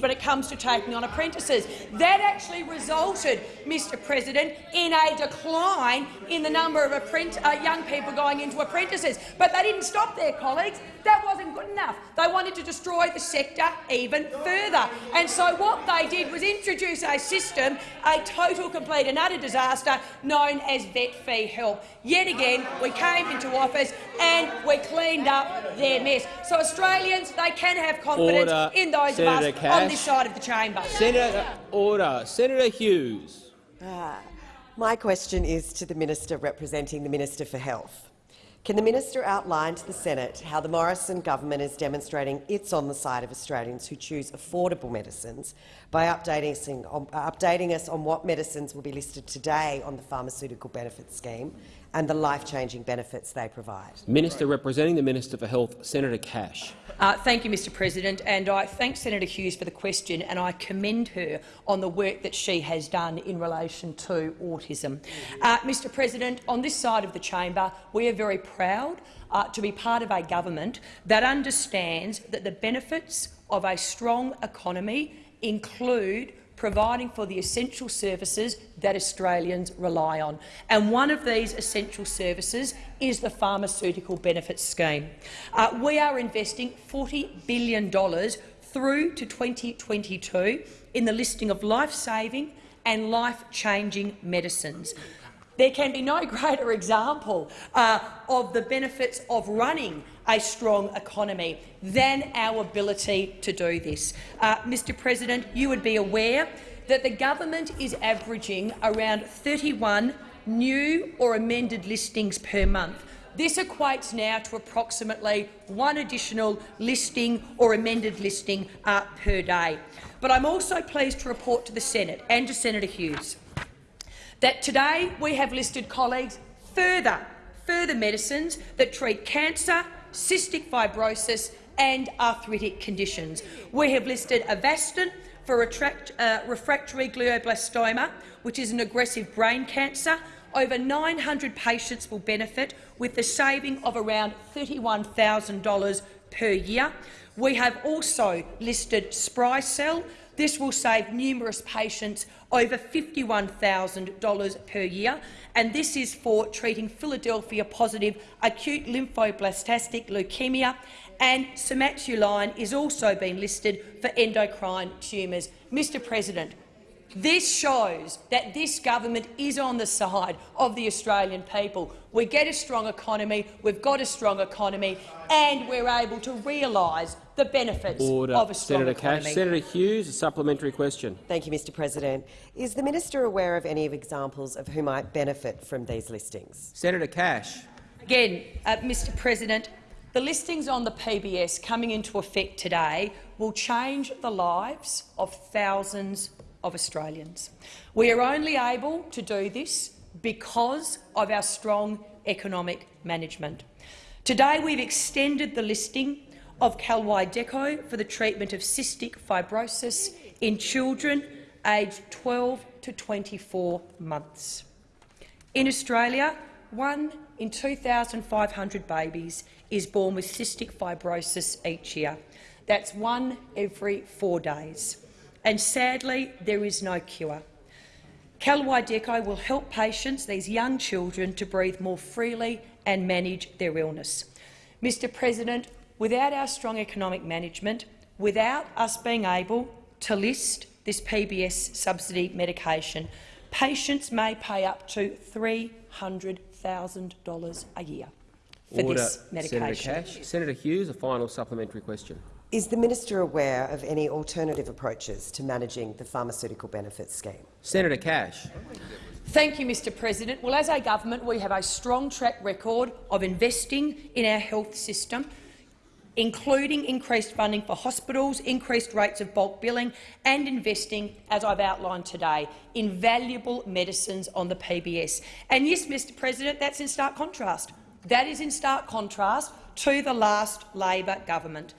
when it comes to taking on apprentices. That actually resulted, Mr President, in a decline in the number of uh, young people going into apprentices. But they didn't stop there, colleagues. That wasn't good enough. They wanted to destroy the sector even further. And so what they did was introduce a system, a total, complete and utter disaster, known as vet fee help. Yet again, we came into office and we cleaned up their mess. So Australians, they can have confidence Order. in those Senator of us Cash. on this side of the chamber. Senator, order. Senator Hughes. Ah, my question is to the Minister representing the Minister for Health. Can the minister outline to the Senate how the Morrison government is demonstrating it's on the side of Australians who choose affordable medicines by updating us, um, on, updating us on what medicines will be listed today on the pharmaceutical benefits scheme and the life-changing benefits they provide? Minister representing the Minister for Health, Senator Cash. Uh, thank you, Mr President, and I thank Senator Hughes for the question and I commend her on the work that she has done in relation to autism. Uh, Mr President, on this side of the chamber, we are very proud uh, to be part of a government that understands that the benefits of a strong economy include providing for the essential services that Australians rely on. And one of these essential services is the pharmaceutical benefits scheme. Uh, we are investing $40 billion through to 2022 in the listing of life-saving and life-changing medicines. There can be no <laughs> greater example uh, of the benefits of running a strong economy than our ability to do this. Uh, Mr President, you would be aware that the government is averaging around 31 new or amended listings per month. This equates now to approximately one additional listing or amended listing uh, per day. But I'm also pleased to report to the Senate and to Senator Hughes that today we have listed colleagues further, further medicines that treat cancer, cystic fibrosis and arthritic conditions. We have listed Avastin for uh, refractory glioblastoma, which is an aggressive brain cancer. Over 900 patients will benefit, with the saving of around $31,000 per year. We have also listed Sprycel. This will save numerous patients over $51,000 per year, and this is for treating Philadelphia-positive acute lymphoblastic leukemia, and Somatuline is also being listed for endocrine tumours. Mr President, this shows that this government is on the side of the Australian people. We get a strong economy, we've got a strong economy, and we're able to realise the benefits Order. of a strong Senator economy. Cash. Senator Hughes, a supplementary question. Thank you, Mr President. Is the minister aware of any examples of who might benefit from these listings? Senator Cash. Again, uh, Mr President, the listings on the PBS coming into effect today will change the lives of thousands of Australians. We are only able to do this because of our strong economic management. Today we've extended the listing of Kalydeco for the treatment of cystic fibrosis in children aged 12 to 24 months. In Australia, one in 2,500 babies is born with cystic fibrosis each year. That's one every four days. And sadly, there is no cure. Kalydeco will help patients, these young children, to breathe more freely and manage their illness. Mr President, without our strong economic management, without us being able to list this PBS subsidy medication, patients may pay up to $300,000 a year for Order. this medication. Senator Cash. Senator Hughes, a final supplementary question. Is the minister aware of any alternative approaches to managing the pharmaceutical benefits scheme? Senator Cash. Thank you, Mr President. Well, as a government, we have a strong track record of investing in our health system, including increased funding for hospitals, increased rates of bulk billing and investing, as I've outlined today, in valuable medicines on the PBS. And yes, Mr President, that's in stark contrast. That is in stark contrast to the last Labor government,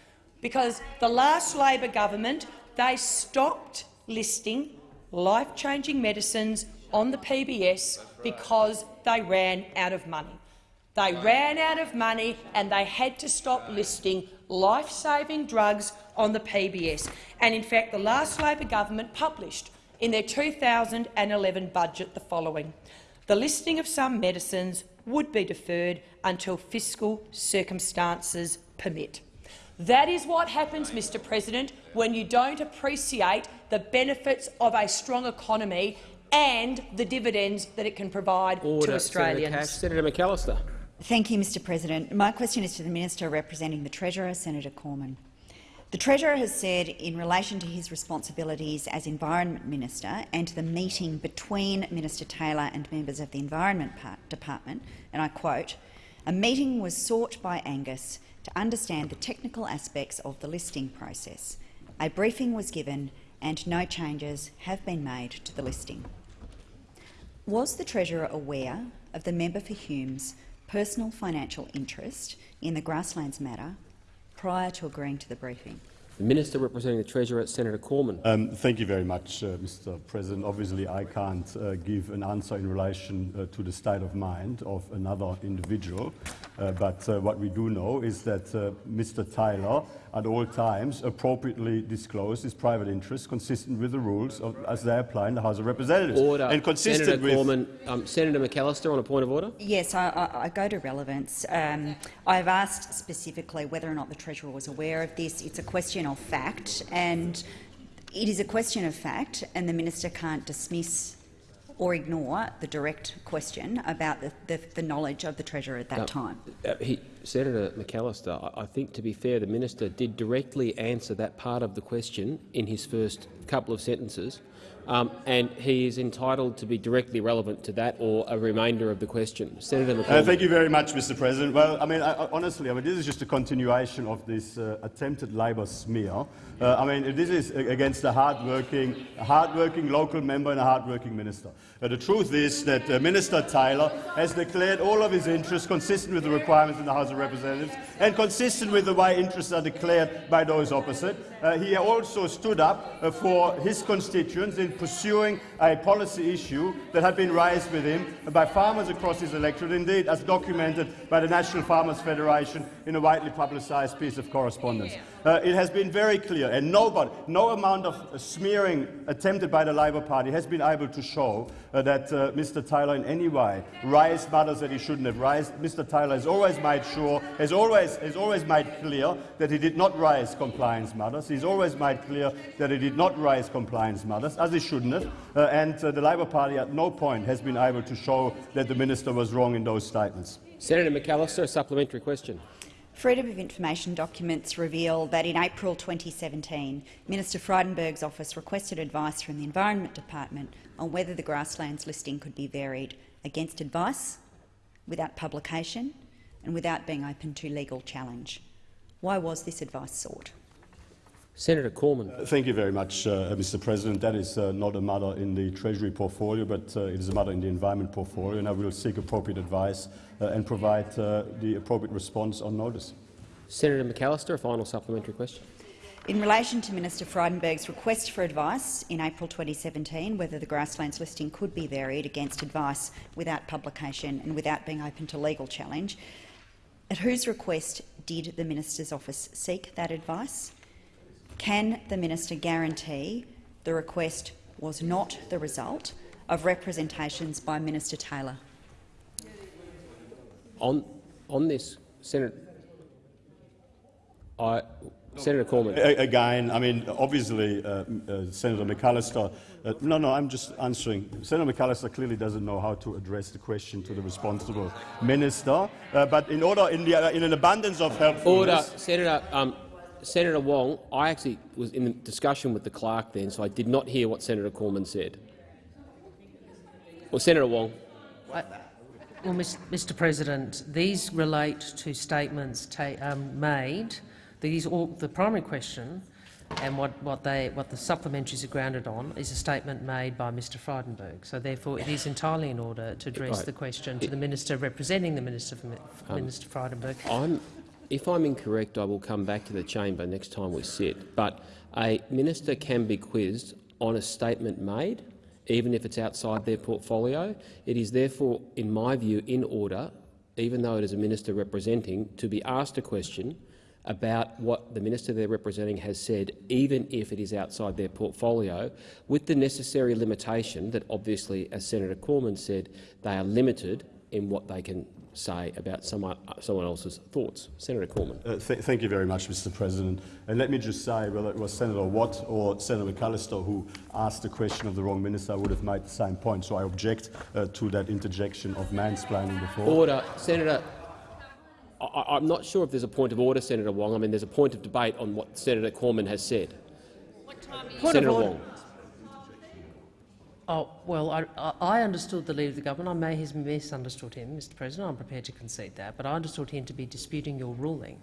because the last Labor government they stopped listing life-changing medicines on the PBS because they ran out of money. They ran out of money and they had to stop listing life-saving drugs on the PBS. And in fact, the last Labor government published in their 2011 budget the following. The listing of some medicines would be deferred until fiscal circumstances permit. That is what happens, Mr President, when you don't appreciate the benefits of a strong economy and the dividends that it can provide Order. to Australians. Senator Cash. Senator McAllister. Thank you, Mr President. My question is to the Minister representing the Treasurer, Senator Cormann. The Treasurer has said in relation to his responsibilities as Environment Minister and to the meeting between Minister Taylor and members of the Environment Department, and I quote, a meeting was sought by Angus to understand the technical aspects of the listing process. A briefing was given and no changes have been made to the listing. Was the Treasurer aware of the member for Hume's personal financial interest in the grasslands matter prior to agreeing to the briefing? The Minister representing the Treasurer, Senator Cormann. Um, thank you very much, uh, Mr President. Obviously, I can't uh, give an answer in relation uh, to the state of mind of another individual, but uh, what we do know is that uh, Mr Taylor at all times appropriately disclosed his private interests consistent with the rules of, as they apply in the House of Representatives. Order. And consistent Senator with Cormann. Um, Senator McAllister on a point of order. Yes, I, I, I go to relevance. Um, I've asked specifically whether or not the Treasurer was aware of this. It's a question of fact, and it is a question of fact, and the minister can't dismiss or ignore the direct question about the, the, the knowledge of the Treasurer at that No, time. uh, he, Senator McAllister, I, I think, to be fair, the minister did directly answer that part of the question in his first couple of sentences, um, and he is entitled to be directly relevant to that or a remainder of the question. Senator Uh, thank you very much, Mr. President. Well, I mean, I, I, honestly, I mean, this is just a continuation of this uh, attempted Labor smear. Uh, I mean, this is against a hard-working, a hard-working local member and a hard-working minister. Uh, the truth is that uh, Minister Taylor has declared all of his interests consistent with the requirements in the House of Representatives and consistent with the way interests are declared by those opposite. Uh, he also stood up uh, for his constituents in pursuing a policy issue that had been raised with him by farmers across his electorate, indeed as documented by the National Farmers Federation in a widely publicised piece of correspondence. Uh, it has been very clear, and nobody, no amount of smearing attempted by the Labor Party has been able to show uh, that uh, Mr Taylor in any way raised matters that he shouldn't have raised. Mr Taylor has always made sure, has always, has always made clear that he did not raise compliance matters. He's always made clear that he did not raise compliance matters, as he shouldn't have, uh, and uh, the Labor Party at no point has been able to show that the minister was wrong in those statements. Senator McAllister, a supplementary question. Freedom of Information documents reveal that in April 2017, Minister Frydenberg's office requested advice from the Environment Department on whether the grasslands listing could be varied against advice, without publication and without being open to legal challenge. Why was this advice sought? Senator Cormann. Uh, Thank you very much, uh, Mr. President. That is uh, not a matter in the Treasury portfolio, but uh, it is a matter in the Environment portfolio, and I will seek appropriate advice uh, and provide uh, the appropriate response on notice. Senator McAllister, a final supplementary question. In relation to Minister Frydenberg's request for advice in April 2017 whether the grasslands listing could be varied against advice without publication and without being open to legal challenge, at whose request did the minister's office seek that advice? Can the minister guarantee the request was not the result of representations by Minister Taylor? On, on this, Senator, I, Senator Cormann. Again, I mean, obviously, uh, uh, Senator McAllister. Uh, no, no, I'm just answering. Senator McAllister clearly doesn't know how to address the question to the responsible minister. Uh, but in order, in, the, uh, in an abundance of helpfulness, Order, Senator. Um, Senator Wong, I actually was in discussion with the clerk then, so I did not hear what Senator Cormann said. Well, Senator Wong. I- Well, Mr President, these relate to statements ta- um, made. These all, the primary question and what, what, they, what the supplementaries are grounded on is a statement made by Mr Frydenberg. So therefore it is entirely in order to address Right. the question to the minister representing the Minister, for, Um, Minister Frydenberg. I'm, if I'm incorrect, I will come back to the chamber next time we sit. But a minister can be quizzed on a statement made, even if it's outside their portfolio. It is therefore, in my view, in order, even though it is a minister representing, to be asked a question about what the minister they're representing has said, even if it is outside their portfolio, with the necessary limitation that obviously, as Senator Cormann said, they are limited in what they can say about someone, someone else's thoughts. Senator Cormann. Uh, th thank you very much, Mr. President. And let me just say, whether it was Senator Watt or Senator McAllister who asked the question of the wrong minister, I would have made the same point. So I object uh, to that interjection of mansplaining before. Order, Senator. I, I- I'm not sure if there's a point of order, Senator Wong. I mean, there's a point of debate on what Senator Cormann has said. Point Senator of order. Wong. Oh, well, I, I I understood the Leader of the Government. I may have misunderstood him, Mr President. I'm prepared to concede that. But I understood him to be disputing your ruling.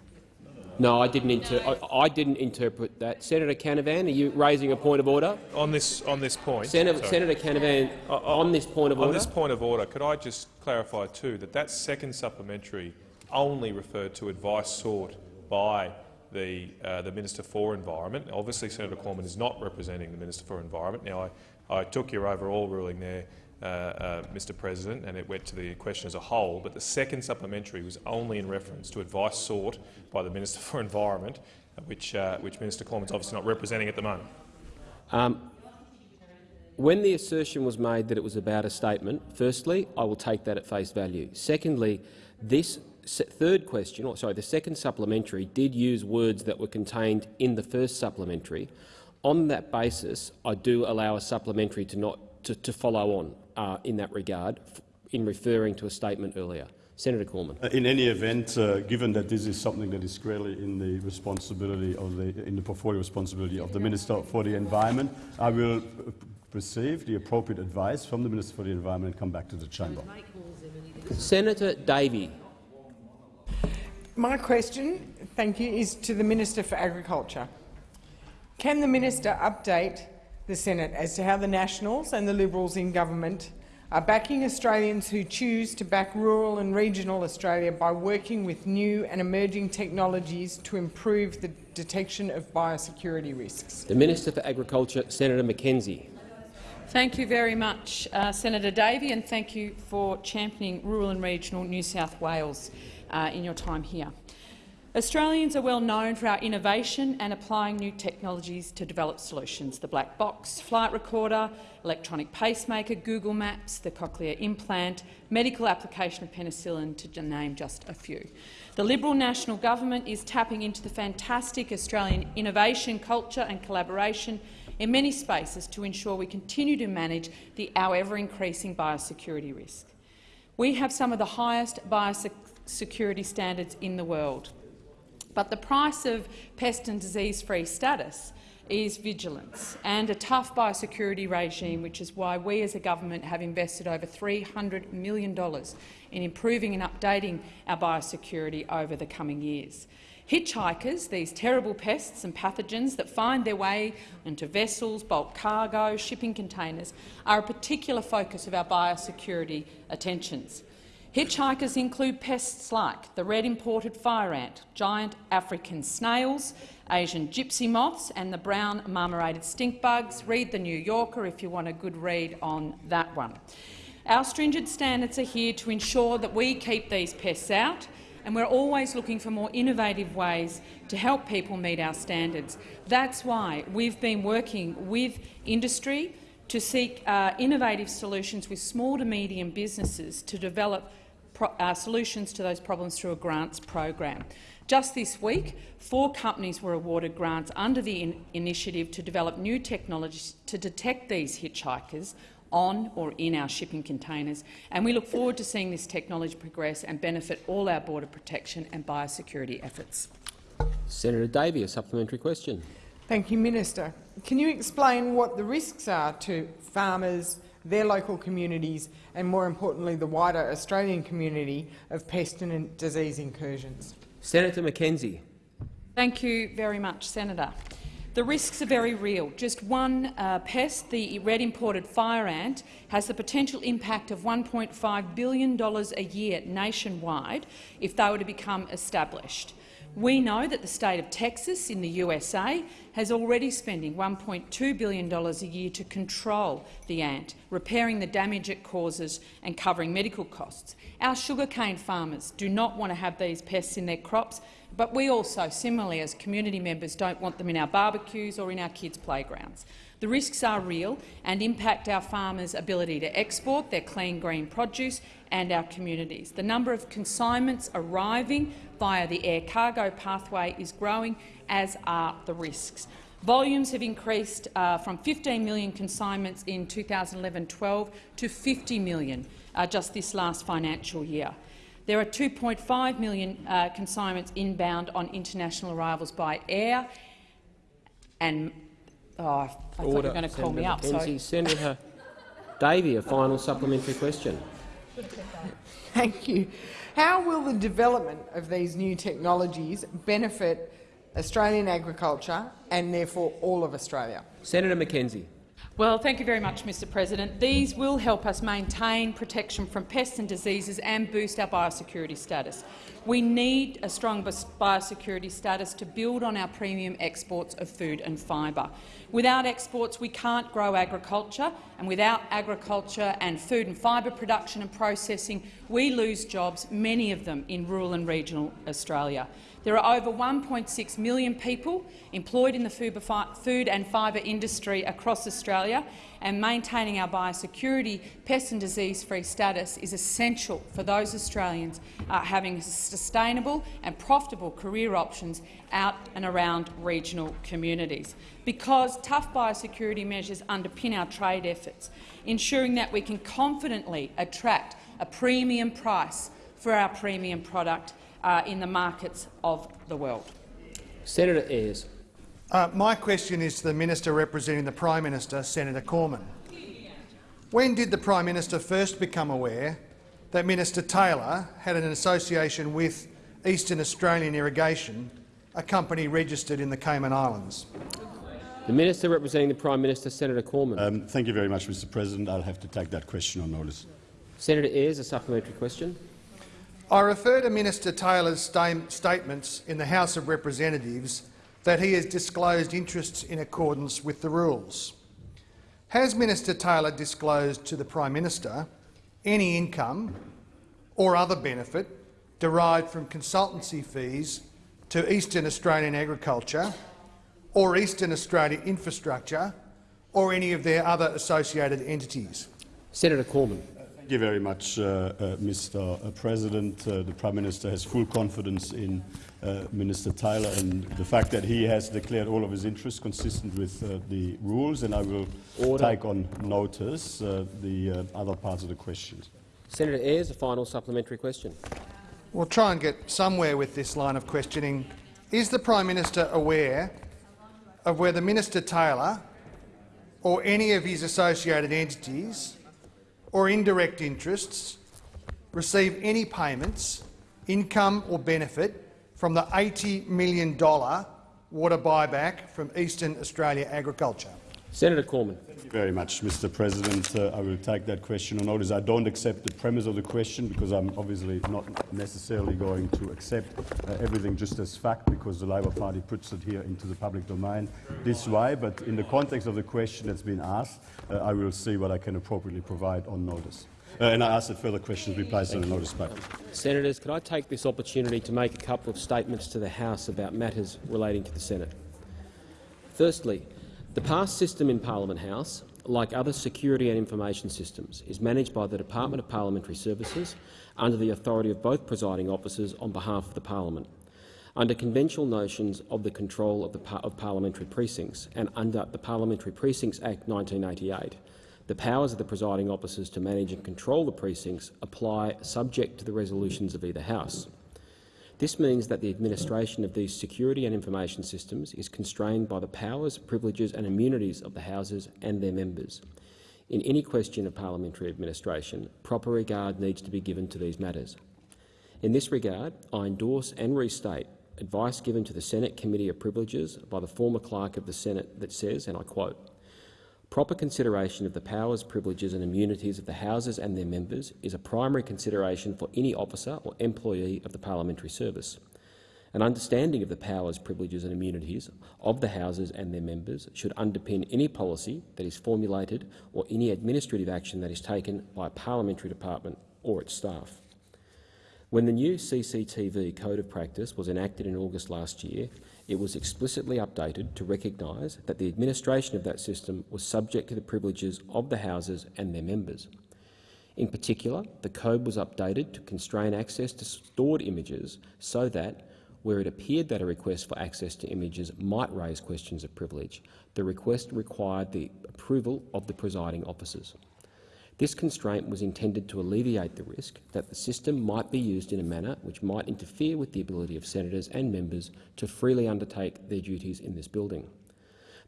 No, I didn't, inter I, I didn't interpret that. Senator Canavan, are you raising a point of order? On this, on this point, Senator, sorry. Senator Canavan, on this point of on order. On this point of order, could I just clarify too that that second supplementary only referred to advice sought by the, uh, the Minister for Environment. Obviously, Senator Cormann is not representing the Minister for Environment. Now, I, I took your overall ruling there, uh, uh, Mr President, and it went to the question as a whole, but the second supplementary was only in reference to advice sought by the Minister <laughs> for Environment, which, uh, which Minister Cormann is obviously not representing at the moment. Um, when the assertion was made that it was about a statement, firstly, I will take that at face value. Secondly, this third question, or sorry, the second supplementary did use words that were contained in the first supplementary. On that basis, I do allow a supplementary to not to, to follow on uh, in that regard in referring to a statement earlier. Senator Cormann. Uh, in any event, uh, given that this is something that is squarely in the responsibility of the in the portfolio responsibility of the Minister for the Environment, I will receive the appropriate advice from the Minister for the Environment and come back to the chamber. Senator Davey. My question, thank you, is to the Minister for Agriculture. Can the minister update the Senate as to how the Nationals and the Liberals in government are backing Australians who choose to back rural and regional Australia by working with new and emerging technologies to improve the detection of biosecurity risks? The Minister for Agriculture, Senator McKenzie. Thank you very much, uh, Senator Davey, and thank you for championing rural and regional New South Wales uh, in your time here. Australians are well known for our innovation and applying new technologies to develop solutions. The black box, flight recorder, electronic pacemaker, Google Maps, the cochlear implant, medical application of penicillin, to name just a few. The Liberal National Government is tapping into the fantastic Australian innovation culture and collaboration in many spaces to ensure we continue to manage the, our ever-increasing biosecurity risk. We have some of the highest biosecurity standards in the world. But the price of pest and disease-free status is vigilance and a tough biosecurity regime, which is why we as a government have invested over $300 million in improving and updating our biosecurity over the coming years. Hitchhikers, these terrible pests and pathogens that find their way into vessels, bulk cargo, shipping containers, are a particular focus of our biosecurity attentions. Hitchhikers include pests like the red imported fire ant, giant African snails, Asian gypsy moths and the brown marmorated stink bugs. Read The New Yorker if you want a good read on that one. Our stringent standards are here to ensure that we keep these pests out, and we're always looking for more innovative ways to help people meet our standards. That's why we've been working with industry to seek uh, innovative solutions with small to medium businesses to develop uh, solutions to those problems through a grants program. Just this week, four companies were awarded grants under the in initiative to develop new technologies to detect these hitchhikers on or in our shipping containers, and we look forward to seeing this technology progress and benefit all our border protection and biosecurity efforts. Senator Davey, a supplementary question. Thank you, Minister. Can you explain what the risks are to farmers, their local communities and, more importantly, the wider Australian community of pest and disease incursions. Senator McKenzie. Thank you very much, Senator. The risks are very real. Just one uh, pest, the red imported fire ant, has the potential impact of $1.5 billion a year nationwide if they were to become established. We know that the state of Texas in the USA has already spending $1.2 billion a year to control the ant, repairing the damage it causes and covering medical costs. Our sugarcane farmers do not want to have these pests in their crops, but we also, similarly as community members, don't want them in our barbecues or in our kids' playgrounds. The risks are real and impact our farmers' ability to export their clean green produce and our communities. The number of consignments arriving via the air cargo pathway is growing, as are the risks. Volumes have increased uh, from 15 million consignments in 2011-12 to 50 million uh, just this last financial year. There are 2.5 million uh, consignments inbound on international arrivals by air, and oh, I Order. thought you were going to call Senator me up. McKenzie. Senator Davey, a final supplementary question. Thank you. How will the development of these new technologies benefit Australian agriculture and therefore all of Australia? Senator McKenzie. Well, thank you very much, Mr President. These will help us maintain protection from pests and diseases and boost our biosecurity status. We need a strong biosecurity status to build on our premium exports of food and fibre. Without exports, we can't grow agriculture, and without agriculture and food and fibre production and processing, we lose jobs, many of them in rural and regional Australia. There are over 1.6 million people employed in the food and fibre industry across Australia, and maintaining our biosecurity, pest and disease-free status is essential for those Australians uh, having sustainable and profitable career options out and around regional communities. Because tough biosecurity measures underpin our trade efforts, ensuring that we can confidently attract a premium price for our premium product uh, in the markets of the world. Senator Ayres. Uh, my question is to the minister representing the Prime Minister, Senator Cormann. When did the Prime Minister first become aware that Minister Taylor had an association with Eastern Australian Irrigation, a company registered in the Cayman Islands? The Minister representing the Prime Minister, Senator Cormann. Um, thank you very much, Mr President. I'll have to take that question on notice. Senator Ayres, a supplementary question. I refer to Minister Taylor's statements in the House of Representatives that he has disclosed interests in accordance with the rules. Has Minister Taylor disclosed to the Prime Minister any income or other benefit derived from consultancy fees to Eastern Australian agriculture or Eastern Australia infrastructure or any of their other associated entities? Senator Cormann. Thank you very much, uh, uh, Mr. Uh, President. Uh, the Prime Minister has full confidence in uh, Minister Taylor and the fact that he has declared all of his interests consistent with uh, the rules, and I will Order. take on notice the other parts of the questions. Senator Ayres, a final supplementary question. We'll try and get somewhere with this line of questioning. Is the Prime Minister aware of whether Minister Taylor or any of his associated entities or indirect interests receive any payments, income or benefit from the $80 million water buyback from Eastern Australia Agriculture. Senator Cormann. Thank you very much, Mr President. Uh, I will take that question on notice. I don't accept the premise of the question because I'm obviously not necessarily going to accept uh, everything just as fact because the Labor Party puts it here into the public domain this way. But in the context of the question that's been asked, uh, I will see what I can appropriately provide on notice. Uh, and I ask that further questions be placed on the notice paper. Senators, could I take this opportunity to make a couple of statements to the House about matters relating to the Senate? Firstly, the past system in Parliament House, like other security and information systems, is managed by the Department of Parliamentary Services under the authority of both presiding officers on behalf of the Parliament. Under conventional notions of the control of, the par of parliamentary precincts and under the Parliamentary Precincts Act 1988, the powers of the presiding officers to manage and control the precincts apply subject to the resolutions of either House. This means that the administration of these security and information systems is constrained by the powers, privileges and immunities of the Houses and their members. In any question of parliamentary administration, proper regard needs to be given to these matters. In this regard, I endorse and restate advice given to the Senate Committee of Privileges by the former clerk of the Senate that says, and I quote, Proper consideration of the powers, privileges and immunities of the Houses and their members is a primary consideration for any officer or employee of the parliamentary service. An understanding of the powers, privileges and immunities of the Houses and their members should underpin any policy that is formulated or any administrative action that is taken by a parliamentary department or its staff. When the new CCTV Code of Practice was enacted in August last year, it was explicitly updated to recognise that the administration of that system was subject to the privileges of the Houses and their members. In particular, the code was updated to constrain access to stored images so that, where it appeared that a request for access to images might raise questions of privilege, the request required the approval of the presiding officers. This constraint was intended to alleviate the risk that the system might be used in a manner which might interfere with the ability of senators and members to freely undertake their duties in this building.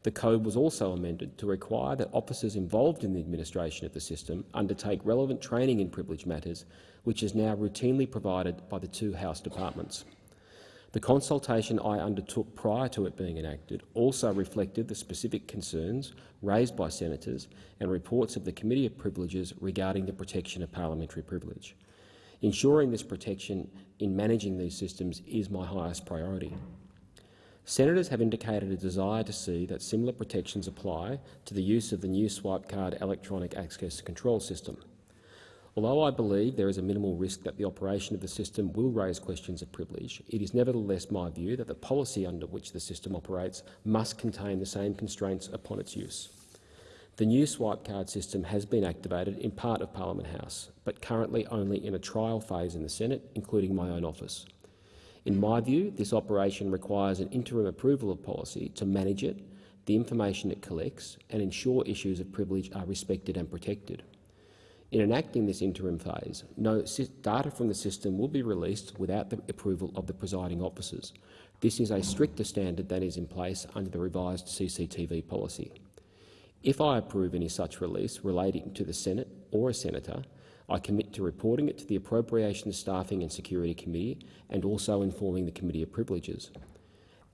The code was also amended to require that officers involved in the administration of the system undertake relevant training in privilege matters, which is now routinely provided by the two House departments. The consultation I undertook prior to it being enacted also reflected the specific concerns raised by senators and reports of the Committee of Privileges regarding the protection of parliamentary privilege. Ensuring this protection in managing these systems is my highest priority. Senators have indicated a desire to see that similar protections apply to the use of the new swipe card electronic access control system. Although I believe there is a minimal risk that the operation of the system will raise questions of privilege, it is nevertheless my view that the policy under which the system operates must contain the same constraints upon its use. The new swipe card system has been activated in part of Parliament House, but currently only in a trial phase in the Senate, including my own office. In my view, this operation requires an interim approval of policy to manage it, the information it collects, and ensure issues of privilege are respected and protected. In enacting this interim phase, no data from the system will be released without the approval of the presiding officers. This is a stricter standard than is in place under the revised CCTV policy. If I approve any such release relating to the Senate or a senator, I commit to reporting it to the Appropriations Staffing and Security Committee and also informing the Committee of Privileges.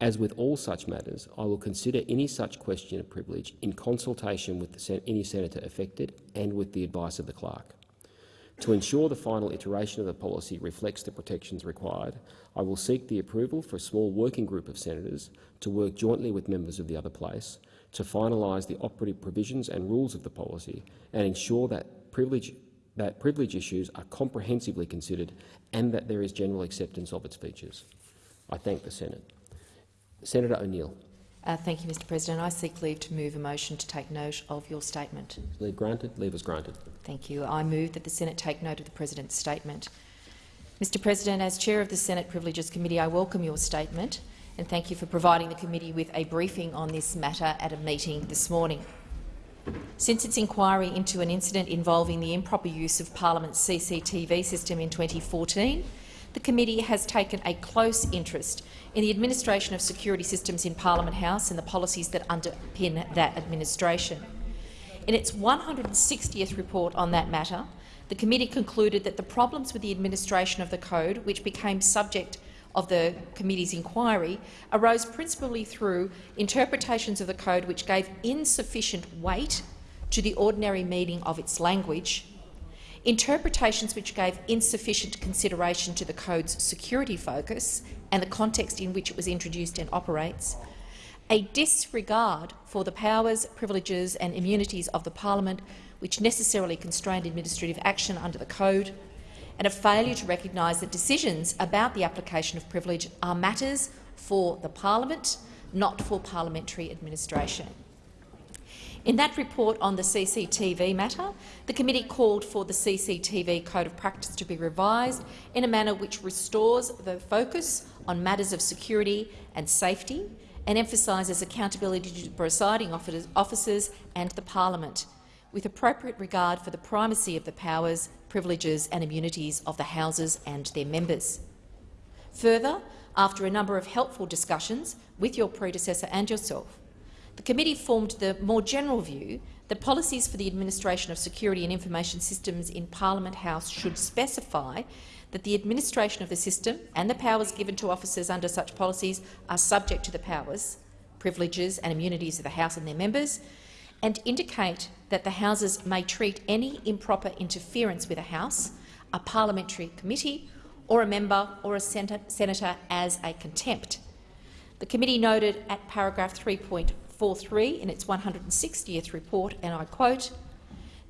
As with all such matters, I will consider any such question of privilege in consultation with sen any senator affected and with the advice of the clerk. To ensure the final iteration of the policy reflects the protections required, I will seek the approval for a small working group of senators to work jointly with members of the other place to finalise the operative provisions and rules of the policy and ensure that privilege, that privilege issues are comprehensively considered and that there is general acceptance of its features. I thank the Senate. Senator O'Neill. Uh, thank you, Mr President. I seek leave to move a motion to take note of your statement. Leave granted. Leave is granted. Thank you. I move that the Senate take note of the President's statement. Mr President, as Chair of the Senate Privileges Committee, I welcome your statement and thank you for providing the committee with a briefing on this matter at a meeting this morning. Since its inquiry into an incident involving the improper use of Parliament's CCTV system in 2014, the committee has taken a close interest in the administration of security systems in Parliament House and the policies that underpin that administration. In its 160th report on that matter, the committee concluded that the problems with the administration of the code, which became subject of the committee's inquiry, arose principally through interpretations of the code which gave insufficient weight to the ordinary meaning of its language, interpretations which gave insufficient consideration to the code's security focus and the context in which it was introduced and operates, a disregard for the powers, privileges and immunities of the parliament which necessarily constrained administrative action under the code, and a failure to recognise that decisions about the application of privilege are matters for the parliament, not for parliamentary administration. In that report on the CCTV matter, the committee called for the CCTV Code of Practice to be revised in a manner which restores the focus on matters of security and safety and emphasises accountability to presiding officers and the parliament, with appropriate regard for the primacy of the powers, privileges and immunities of the Houses and their members. Further, after a number of helpful discussions with your predecessor and yourself, the committee formed the more general view that policies for the administration of security and information systems in Parliament House should specify that the administration of the system and the powers given to officers under such policies are subject to the powers, privileges and immunities of the House and their members, and indicate that the Houses may treat any improper interference with a House, a parliamentary committee or a member or a senator as a contempt. The committee noted at paragraph 3.4 43 in its 160th report, and I quote,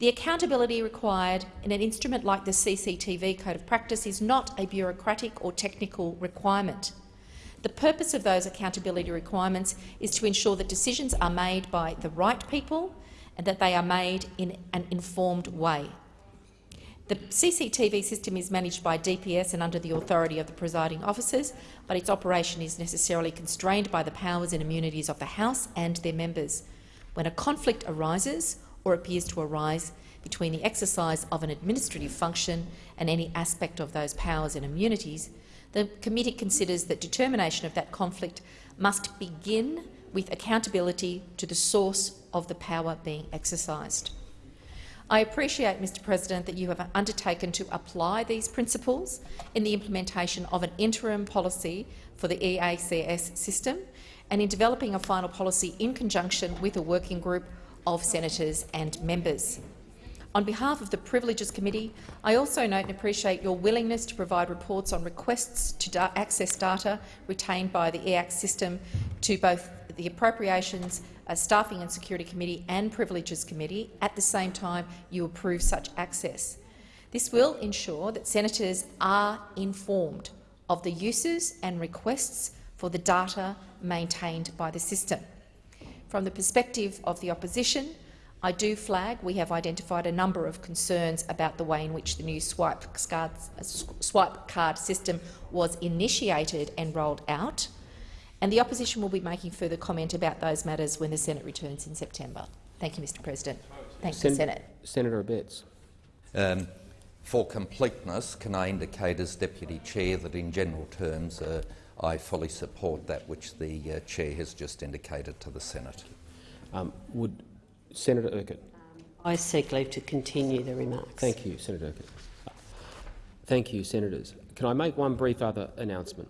the accountability required in an instrument like the CCTV Code of Practice is not a bureaucratic or technical requirement. The purpose of those accountability requirements is to ensure that decisions are made by the right people and that they are made in an informed way. The CCTV system is managed by DPS and under the authority of the presiding officers, but its operation is necessarily constrained by the powers and immunities of the House and their members. When a conflict arises or appears to arise between the exercise of an administrative function and any aspect of those powers and immunities, the committee considers that determination of that conflict must begin with accountability to the source of the power being exercised. I appreciate, Mr President, that you have undertaken to apply these principles in the implementation of an interim policy for the EACS system and in developing a final policy in conjunction with a working group of senators and members. On behalf of the Privileges Committee, I also note and appreciate your willingness to provide reports on requests to da access data retained by the EACS system to both the Appropriations uh, Staffing and Security Committee and Privileges Committee. At the same time, you approve such access. This will ensure that senators are informed of the uses and requests for the data maintained by the system. From the perspective of the opposition, I do flag we have identified a number of concerns about the way in which the new swipe card, swipe card system was initiated and rolled out, and the opposition will be making further comment about those matters when the Senate returns in September. Thank you, Mr President. Thank Sen the Senate. Senator Abetz. Um, for completeness, can I indicate as Deputy Chair that in general terms uh, I fully support that which the uh, Chair has just indicated to the Senate. Um, would Senator Urquhart? I seek leave to continue the remarks. Thank you, Senator Urquhart. Thank you, senators. Can I make one brief other announcement?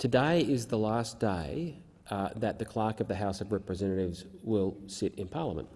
Today is the last day uh, that the Clerk of the House of Representatives will sit in parliament.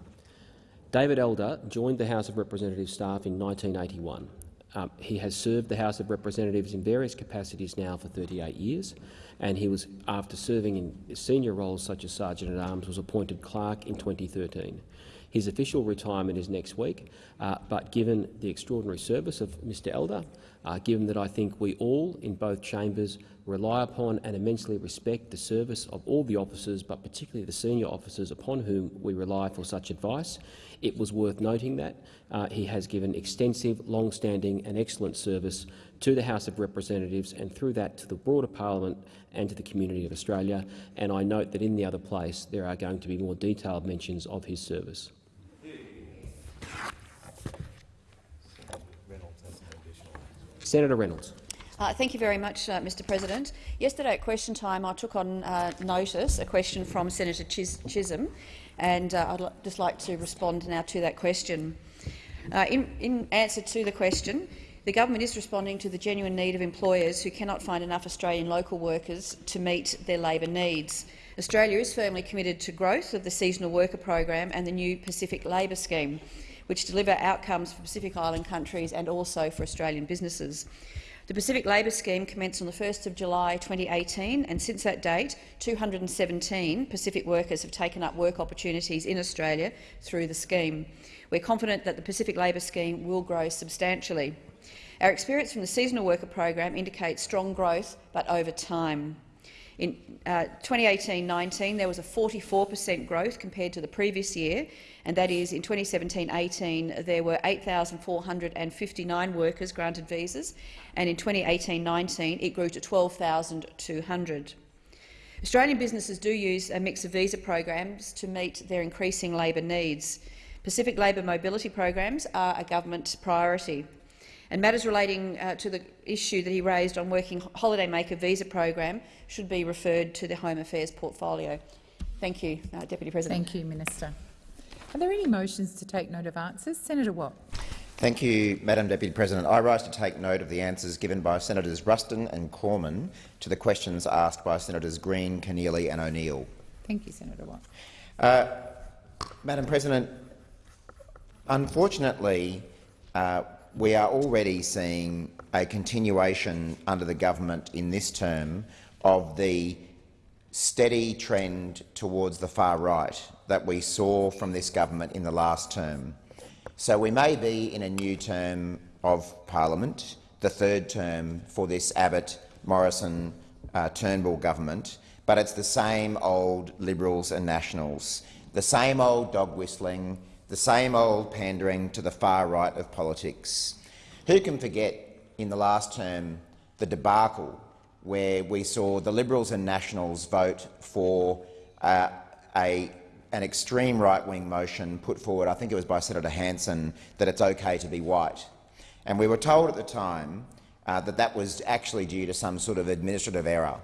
David Elder joined the House of Representatives staff in 1981. Um, he has served the House of Representatives in various capacities now for 38 years, and he was, after serving in senior roles such as Sergeant-at-Arms, was appointed clerk in 2013. His official retirement is next week, uh, but given the extraordinary service of Mr Elder, uh, given that I think we all in both chambers rely upon and immensely respect the service of all the officers, but particularly the senior officers upon whom we rely for such advice, it was worth noting that uh, he has given extensive, long-standing and excellent service to the House of Representatives and through that to the broader parliament and to the community of Australia. And I note that in the other place there are going to be more detailed mentions of his service. Senator Reynolds. Uh, thank you very much, uh, Mr President. Yesterday at question time I took on uh, notice a question from Senator Chis Chisholm, and uh, I'd just like to respond now to that question. Uh, in, in answer to the question, the government is responding to the genuine need of employers who cannot find enough Australian local workers to meet their labour needs. Australia is firmly committed to growth of the seasonal worker program and the new Pacific Labour Scheme, which deliver outcomes for Pacific Island countries and also for Australian businesses. The Pacific Labour Scheme commenced on 1 July 2018, and since that date, 217 Pacific workers have taken up work opportunities in Australia through the scheme. We're confident that the Pacific Labour Scheme will grow substantially. Our experience from the seasonal worker program indicates strong growth, but over time. In 2018-19, uh, there was a 44 per cent growth compared to the previous year, and that is in 2017-18 there were 8,459 workers granted visas, and in 2018-19 it grew to 12,200. Australian businesses do use a mix of visa programs to meet their increasing labour needs. Pacific labour mobility programs are a government priority. And matters relating uh, to the issue that he raised on working holidaymaker visa program should be referred to the Home Affairs portfolio. Thank you, uh, Deputy President. Thank you, Minister. Are there any motions to take note of answers? Senator Watt. Thank you, Madam Deputy President. I rise to take note of the answers given by Senators Ruston and Cormann to the questions asked by Senators Green, Keneally and O'Neill. Thank you, Senator Watt. Uh, Madam President, unfortunately, uh, we are already seeing a continuation under the government in this term of the steady trend towards the far right that we saw from this government in the last term. So we may be in a new term of parliament, the third term for this Abbott, Morrison, uh, Turnbull government, but it's the same old Liberals and Nationals, the same old dog whistling, the same old pandering to the far right of politics. Who can forget in the last term the debacle where we saw the Liberals and Nationals vote for uh, a, an extreme right-wing motion put forward, I think it was by Senator Hanson, that it's okay to be white. And we were told at the time uh, that that was actually due to some sort of administrative error.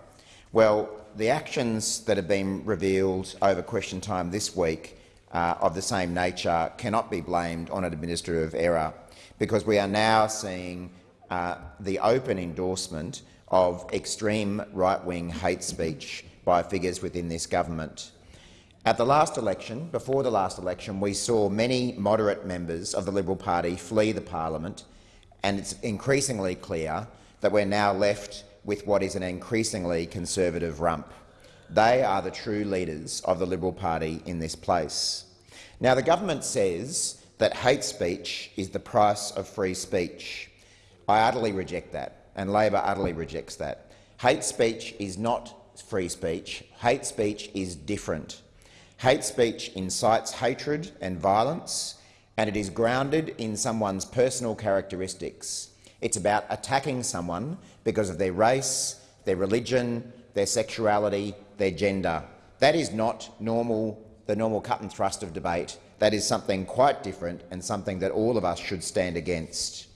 Well, the actions that have been revealed over question time this week uh, of the same nature cannot be blamed on an administrative error because we are now seeing uh, the open endorsement of extreme right-wing hate speech by figures within this government. At the last election, before the last election, we saw many moderate members of the Liberal Party flee the parliament, and it's increasingly clear that we're now left with what is an increasingly conservative rump. They are the true leaders of the Liberal Party in this place. Now, the government says that hate speech is the price of free speech. I utterly reject that, and Labor utterly rejects that. Hate speech is not free speech. Hate speech is different. Hate speech incites hatred and violence, and it is grounded in someone's personal characteristics. It's about attacking someone because of their race, their religion, their sexuality, their gender. That is not normal, the normal cut and thrust of debate. That is something quite different and something that all of us should stand against.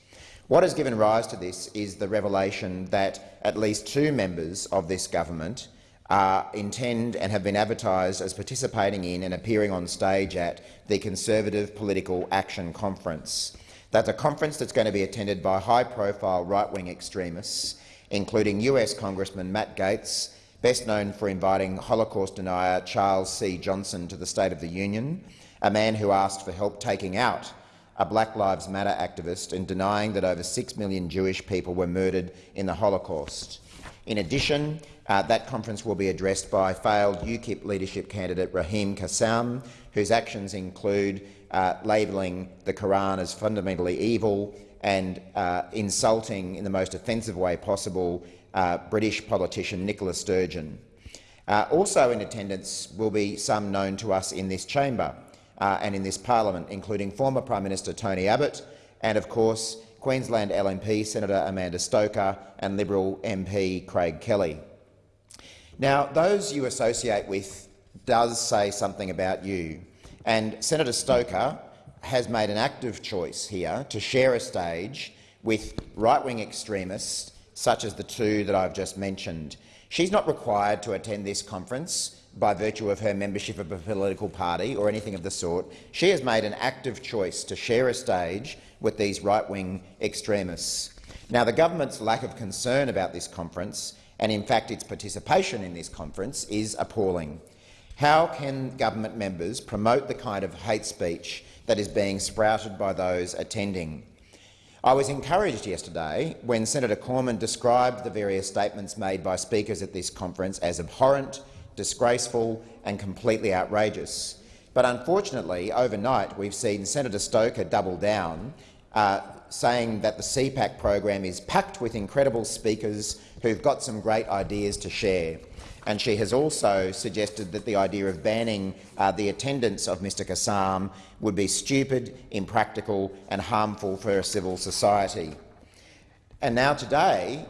What has given rise to this is the revelation that at least two members of this government uh, intend and have been advertised as participating in and appearing on stage at the Conservative Political Action Conference. That's a conference that's going to be attended by high-profile right-wing extremists, including US Congressman Matt Gaetz, best known for inviting Holocaust denier Charles C. Johnson to the State of the Union, a man who asked for help taking out a Black Lives Matter activist and denying that over six million Jewish people were murdered in the Holocaust. In addition, uh, that conference will be addressed by failed UKIP leadership candidate Raheem Kassam, whose actions include uh, labelling the Quran as fundamentally evil and uh, insulting in the most offensive way possible uh, British politician Nicola Sturgeon. Uh, also in attendance will be some known to us in this chamber uh, and in this parliament, including former Prime Minister Tony Abbott and, of course, Queensland LNP Senator Amanda Stoker and Liberal MP Craig Kelly. Now, those you associate with does say something about you. And Senator Stoker has made an active choice here to share a stage with right-wing extremists such as the two that I've just mentioned. She's not required to attend this conference by virtue of her membership of a political party or anything of the sort. She has made an active choice to share a stage with these right-wing extremists. Now, the government's lack of concern about this conference and, in fact, its participation in this conference is appalling. How can government members promote the kind of hate speech that is being sprouted by those attending? I was encouraged yesterday when Senator Cormann described the various statements made by speakers at this conference as abhorrent, disgraceful and completely outrageous. But unfortunately, overnight we've seen Senator Stoker double down, uh, saying that the CPAC program is packed with incredible speakers who've got some great ideas to share and she has also suggested that the idea of banning uh, the attendance of Mr Kassam would be stupid, impractical and harmful for a civil society. And now today,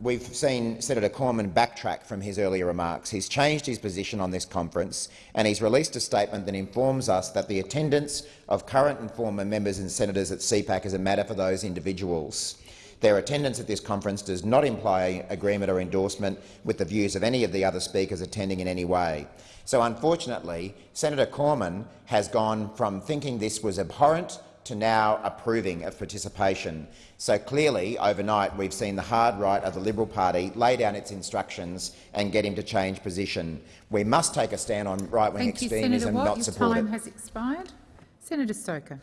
we've seen Senator Cormann backtrack from his earlier remarks. He's changed his position on this conference and he's released a statement that informs us that the attendance of current and former members and senators at CPAC is a matter for those individuals. Their attendance at this conference does not imply agreement or endorsement with the views of any of the other speakers attending in any way. So unfortunately, Senator Cormann has gone from thinking this was abhorrent to now approving of participation. So clearly, overnight, we've seen the hard right of the Liberal Party lay down its instructions and get him to change position. We must take a stand on right-wing extremism, Watt. not Your support time it. has expired. Senator Stoker.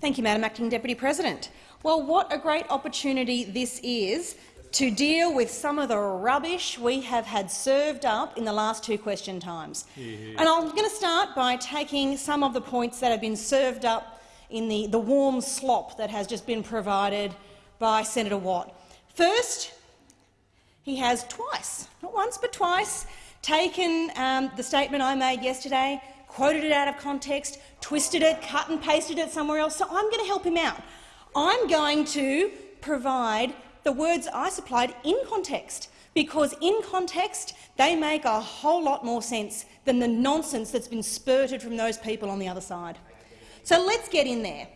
Thank you, Madam Acting Deputy President. Well, what a great opportunity this is to deal with some of the rubbish we have had served up in the last two question times. And I'm going to start by taking some of the points that have been served up in the, the warm slop that has just been provided by Senator Watt. First, he has twice, not once but twice, taken um, the statement I made yesterday, quoted it out of context, twisted it, cut and pasted it somewhere else. So I'm going to help him out. I'm going to provide the words I supplied in context, because in context they make a whole lot more sense than the nonsense that's been spurted from those people on the other side. So let's get in there.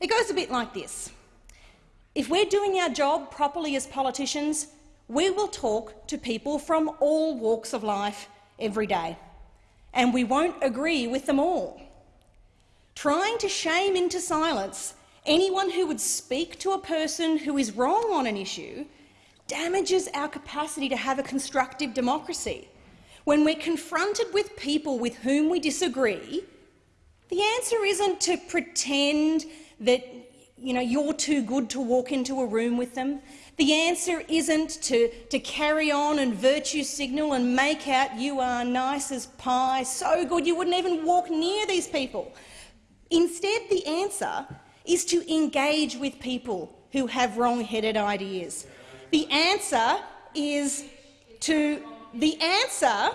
It goes a bit like this. If we're doing our job properly as politicians, we will talk to people from all walks of life every day, and we won't agree with them all. Trying to shame into silence anyone who would speak to a person who is wrong on an issue damages our capacity to have a constructive democracy. When we're confronted with people with whom we disagree, the answer isn't to pretend that you know, you're too good to walk into a room with them. The answer isn't to, to carry on and virtue signal and make out you are nice as pie, so good you wouldn't even walk near these people. Instead, the answer is to engage with people who have wrong-headed ideas. The answer is to the answer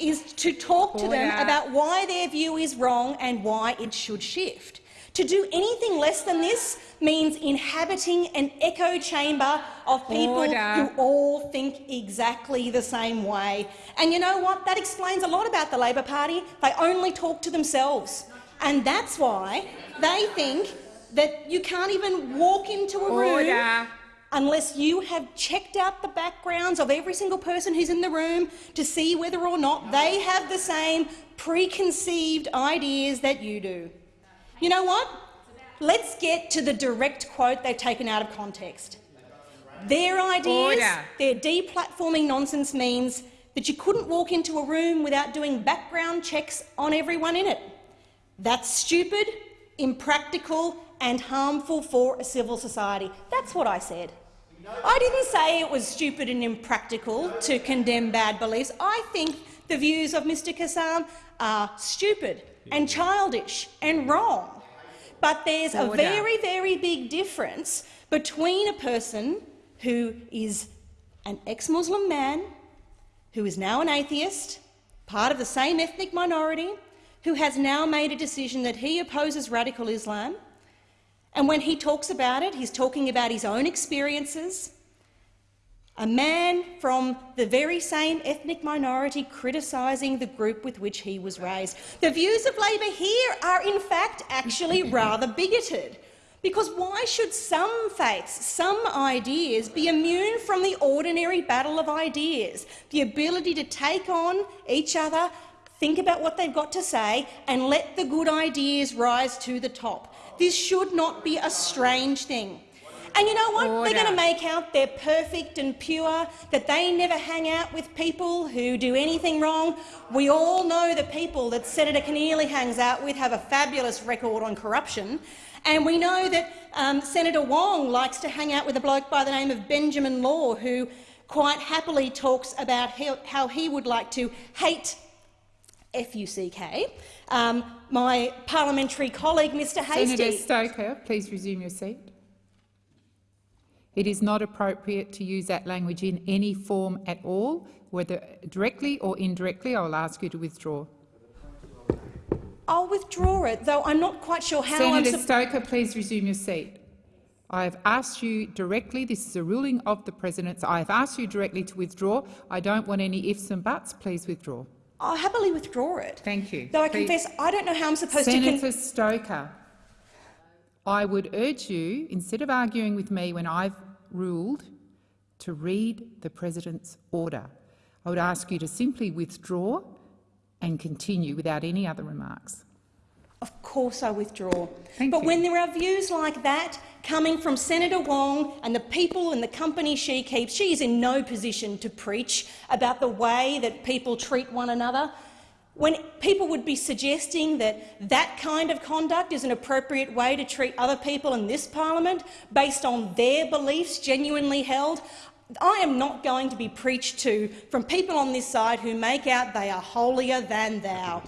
is to talk to them about why their view is wrong and why it should shift. To do anything less than this means inhabiting an echo chamber of people Order. who all think exactly the same way. And you know what? That explains a lot about the Labor Party. They only talk to themselves. And that's why they think that you can't even walk into a room Order. Unless you have checked out the backgrounds of every single person who's in the room to see whether or not they have the same preconceived ideas that you do. You know what? Let's get to the direct quote they've taken out of context. Their ideas, Order. their deplatforming nonsense means that you couldn't walk into a room without doing background checks on everyone in it. That's stupid, impractical and harmful for a civil society. That's what I said. I didn't say it was stupid and impractical to condemn bad beliefs. I think the views of Mr Kassam are stupid and childish and wrong. But there's a very, very big difference between a person who is an ex-Muslim man, who is now an atheist, part of the same ethnic minority, who has now made a decision that he opposes radical Islam, and when he talks about it, he's talking about his own experiences. A man from the very same ethnic minority criticising the group with which he was raised. The views of Labor here are in fact actually <laughs> rather bigoted. Because why should some faiths, some ideas, be immune from the ordinary battle of ideas, the ability to take on each other, think about what they've got to say, and let the good ideas rise to the top? This should not be a strange thing. And you know what? They're going to make out they're perfect and pure, that they never hang out with people who do anything wrong. We all know the people that Senator Keneally hangs out with have a fabulous record on corruption. And we know that um, Senator Wong likes to hang out with a bloke by the name of Benjamin Law, who quite happily talks about how, how he would like to hate F-U-C-K, um, my parliamentary colleague, Mr Hastie. Senator Stoker, please resume your seat. It is not appropriate to use that language in any form at all, whether directly or indirectly. I will ask you to withdraw. I'll withdraw it, though I'm not quite sure how I'm Senator Stoker, please resume your seat. I have asked you directly, this is a ruling of the President, so I have asked you directly to withdraw. I don't want any ifs and buts. Please withdraw. I'll happily withdraw it. Thank you. Though I Please- confess I don't know how I'm supposed Senator to— Stoker, I would urge you, instead of arguing with me when I've ruled, to read the President's order. I would ask you to simply withdraw and continue without any other remarks. Of course I withdraw. but when there are views like that coming from Senator Wong and the people and the company she keeps, she is in no position to preach about the way that people treat one another. When people would be suggesting that that kind of conduct is an appropriate way to treat other people in this parliament based on their beliefs genuinely held, I am not going to be preached to from people on this side who make out they are holier than thou.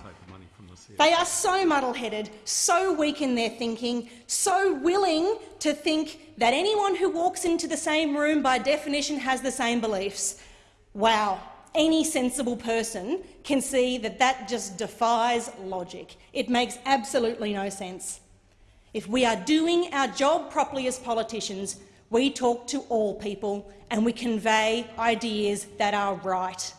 They are so muddle-headed, so weak in their thinking, so willing to think that anyone who walks into the same room by definition has the same beliefs. Wow, any sensible person can see that that just defies logic. It makes absolutely no sense. If we are doing our job properly as politicians, we talk to all people and we convey ideas that are right.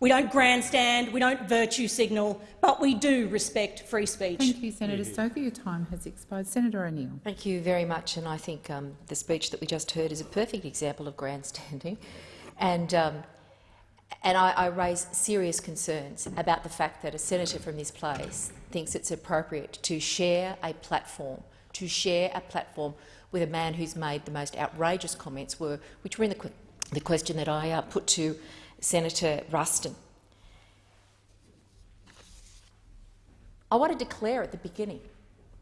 We don't grandstand, we don't virtue signal, but we do respect free speech. Thank you, Senator Stoker. Your time has expired. Senator O'Neill. Thank you very much, and I think um, the speech that we just heard is a perfect example of grandstanding. And, um, and I, I raise serious concerns about the fact that a senator from this place thinks it's appropriate to share a platform, to share a platform with a man who's made the most outrageous comments, were, which were in the, que the question that I uh, put to Senator Ruston. I want to declare at the beginning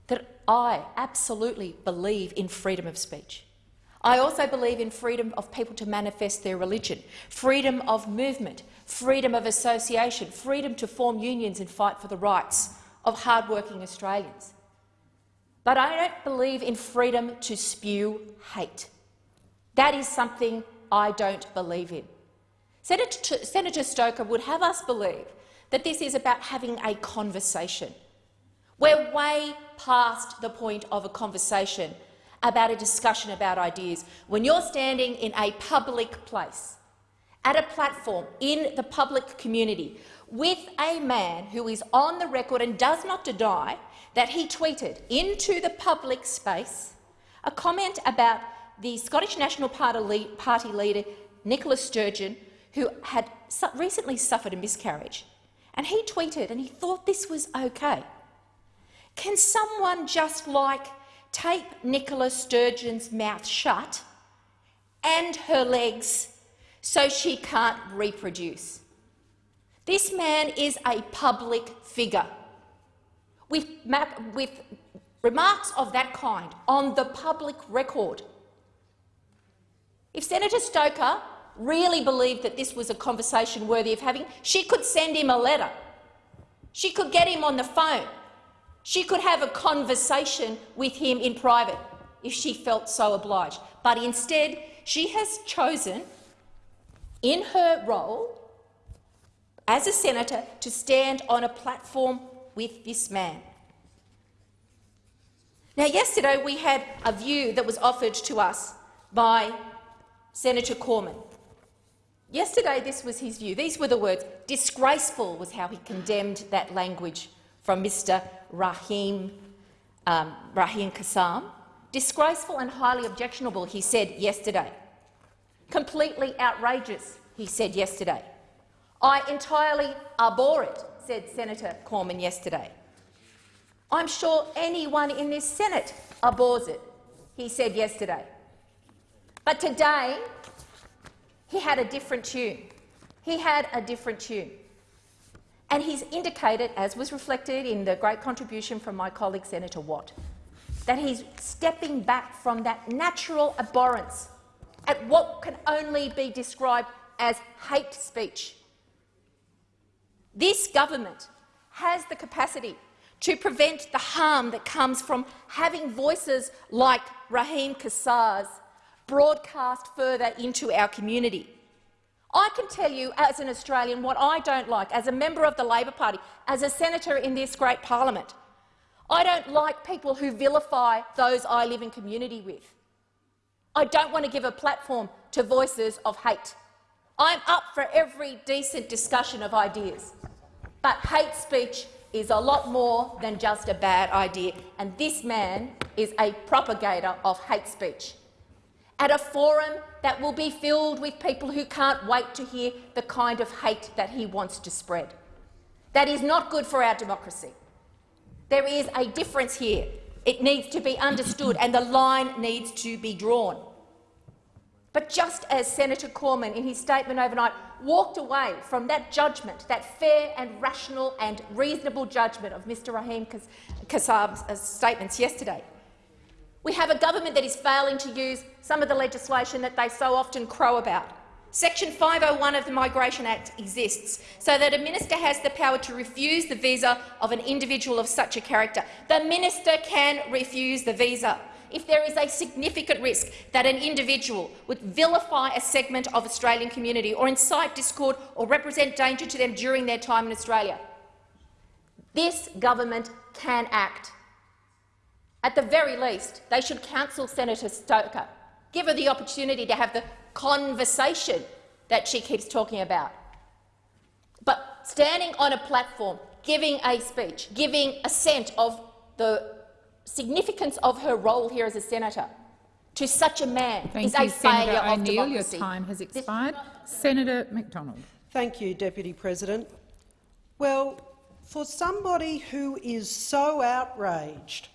that I absolutely believe in freedom of speech. I also believe in freedom of people to manifest their religion, freedom of movement, freedom of association, freedom to form unions and fight for the rights of hard-working Australians. but I don't believe in freedom to spew hate. That is something I don't believe in. Senator, Stoker would have us believe that this is about having a conversation. We're way past the point of a conversation about a discussion about ideas. When you're standing in a public place, at a platform in the public community, with a man who is on the record and does not deny that he tweeted into the public space a comment about the Scottish National Party leader Nicola Sturgeon, who had recently suffered a miscarriage. And he tweeted and he thought this was okay. Can someone just like tape Nicola Sturgeon's mouth shut and her legs so she can't reproduce? This man is a public figure. With, with remarks of that kind on the public record, if Senator Stoker really believed that this was a conversation worthy of having, she could send him a letter. She could get him on the phone. She could have a conversation with him in private if she felt so obliged. But instead, she has chosen, in her role as a senator, to stand on a platform with this man. Now, yesterday we had a view that was offered to us by Senator Cormann. Yesterday this was his view. These were the words. Disgraceful was how he condemned that language from Mr Rahim, um, Rahim Kassam. Disgraceful and highly objectionable, he said yesterday. Completely outrageous, he said yesterday. I entirely abhor it, said Senator Cormann yesterday. I'm sure anyone in this Senate abhors it, he said yesterday. But today, he had a different tune. He had a different tune. And he's indicated, as was reflected in the great contribution from my colleague Senator Watt, that he's stepping back from that natural abhorrence at what can only be described as hate speech. This government has the capacity to prevent the harm that comes from having voices like Raheem Kassam's broadcast further into our community. I can tell you as an Australian what I don't like as a member of the Labor Party, as a senator in this great parliament. I don't like people who vilify those I live in community with. I don't want to give a platform to voices of hate. I'm up for every decent discussion of ideas, but hate speech is a lot more than just a bad idea, and this man is a propagator of hate speech at a forum that will be filled with people who can't wait to hear the kind of hate that he wants to spread. That is not good for our democracy. There is a difference here. It needs to be understood and the line needs to be drawn. But just as Senator Cormann, in his statement overnight, walked away from that judgment, that fair and rational and reasonable judgment of Mr Rahim Kassam's uh, statements yesterday, we have a government that is failing to use some of the legislation that they so often crow about. Section 501 of the Migration Act exists so that a minister has the power to refuse the visa of an individual of such a character. The minister can refuse the visa if there is a significant risk that an individual would vilify a segment of Australian community or incite discord or represent danger to them during their time in Australia. This government can act. At the very least, they should counsel Senator Stoker, give her the opportunity to have the conversation that she keeps talking about. But standing on a platform, giving a speech, giving assent of the significance of her role here as a senator to such a man Thank is you, a failure Senator of O'Neill. democracy. Your time has expired. Senator Macdonald. Thank you, Deputy President. Well, for somebody who is so outraged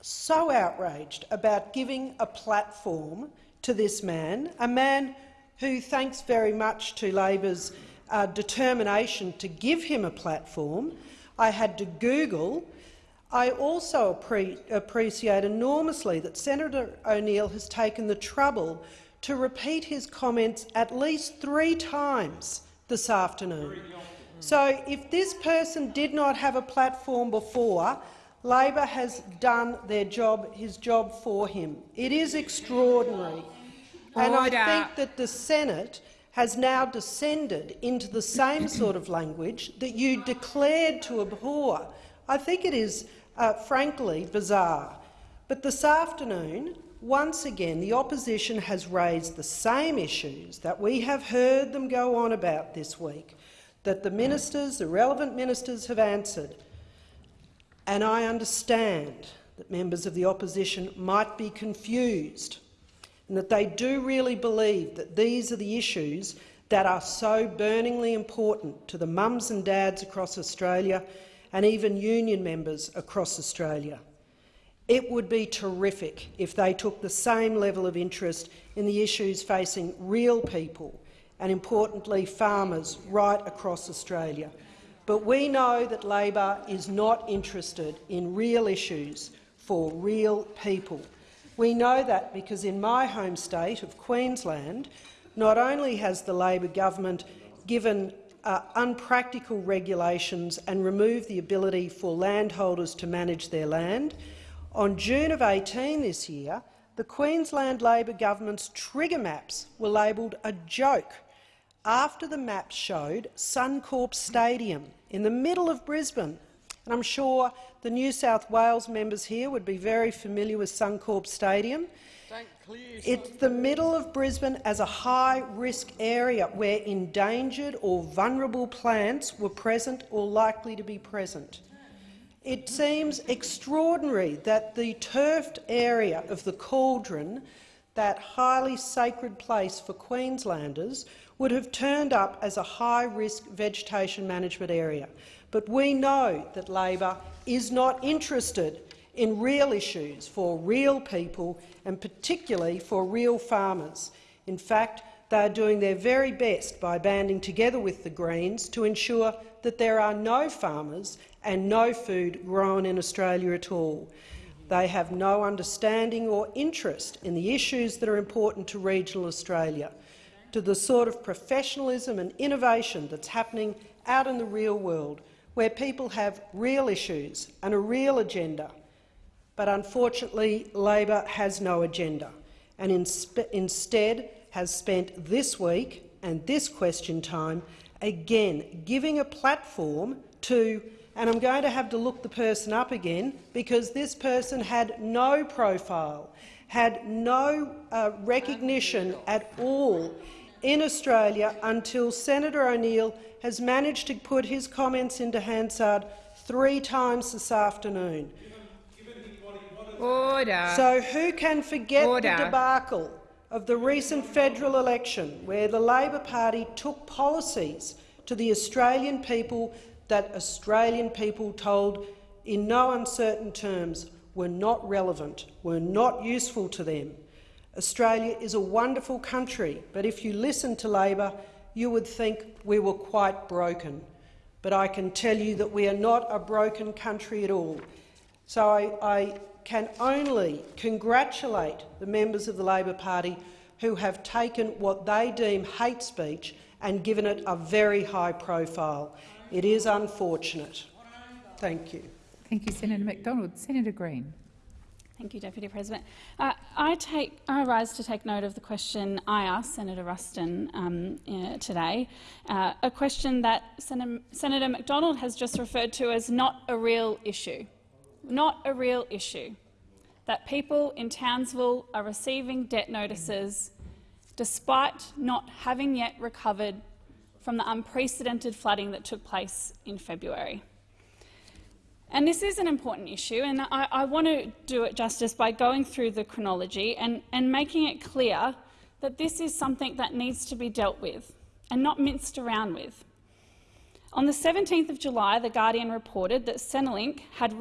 so outraged about giving a platform to this man, a man who, thanks very much to Labor's uh, determination to give him a platform, I had to Google. I also appre appreciate enormously that Senator O'Neill has taken the trouble to repeat his comments at least three times this afternoon. So if this person did not have a platform before, Labor has done their job, his job for him. It is extraordinary. And I think that the Senate has now descended into the same <clears throat> sort of language that you declared to abhor. I think it is, uh, frankly, bizarre. But this afternoon, once again, the opposition has raised the same issues that we have heard them go on about this week, that the ministers, the relevant ministers, have answered. And I understand that members of the opposition might be confused and that they do really believe that these are the issues that are so burningly important to the mums and dads across Australia and even union members across Australia. It would be terrific if they took the same level of interest in the issues facing real people and, importantly, farmers right across Australia. But we know that Labor is not interested in real issues for real people. We know that because in my home state of Queensland, not only has the Labor government given uh, unpractical regulations and removed the ability for landholders to manage their land, on June of 18 this year, the Queensland Labor government's trigger maps were labelled a joke after the map showed Suncorp Stadium in the middle of Brisbane. And I'm sure the New South Wales members here would be very familiar with Suncorp Stadium. It's the middle of Brisbane as a high-risk area where endangered or vulnerable plants were present or likely to be present. It seems extraordinary that the turfed area of the Cauldron, that highly sacred place for Queenslanders, would have turned up as a high-risk vegetation management area. But we know that Labor is not interested in real issues for real people and particularly for real farmers. In fact, they are doing their very best by banding together with the Greens to ensure that there are no farmers and no food grown in Australia at all. They have no understanding or interest in the issues that are important to regional Australia, to the sort of professionalism and innovation that's happening out in the real world, where people have real issues and a real agenda. But unfortunately, Labor has no agenda and instead has spent this week and this question time again giving a platform to, and I'm going to have to look the person up again because this person had no profile, had no uh, recognition at all in Australia until Senator O'Neill has managed to put his comments into Hansard three times this afternoon. Order. So who can forget Order. the debacle of the recent federal election where the Labor Party took policies to the Australian people that Australian people told in no uncertain terms were not relevant, were not useful to them. Australia is a wonderful country, but if you listen to Labor, you would think we were quite broken. But I can tell you that we are not a broken country at all. So I, I can only congratulate the members of the Labor Party who have taken what they deem hate speech and given it a very high profile. It is unfortunate. Thank you. Thank you, Senator McDonald. Senator Green. Thank you, Deputy President. Uh, I, take, I rise to take note of the question I asked Senator Ruston um, uh, today, uh, a question that Sen Senator McDonald has just referred to as not a real issue. Not a real issue. That people in Townsville are receiving debt notices despite not having yet recovered from the unprecedented flooding that took place in February. And this is an important issue, and I, I, want to do it justice by going through the chronology and, and making it clear that this is something that needs to be dealt with and not minced around with. On the 17th of July, The Guardian reported that Centrelink had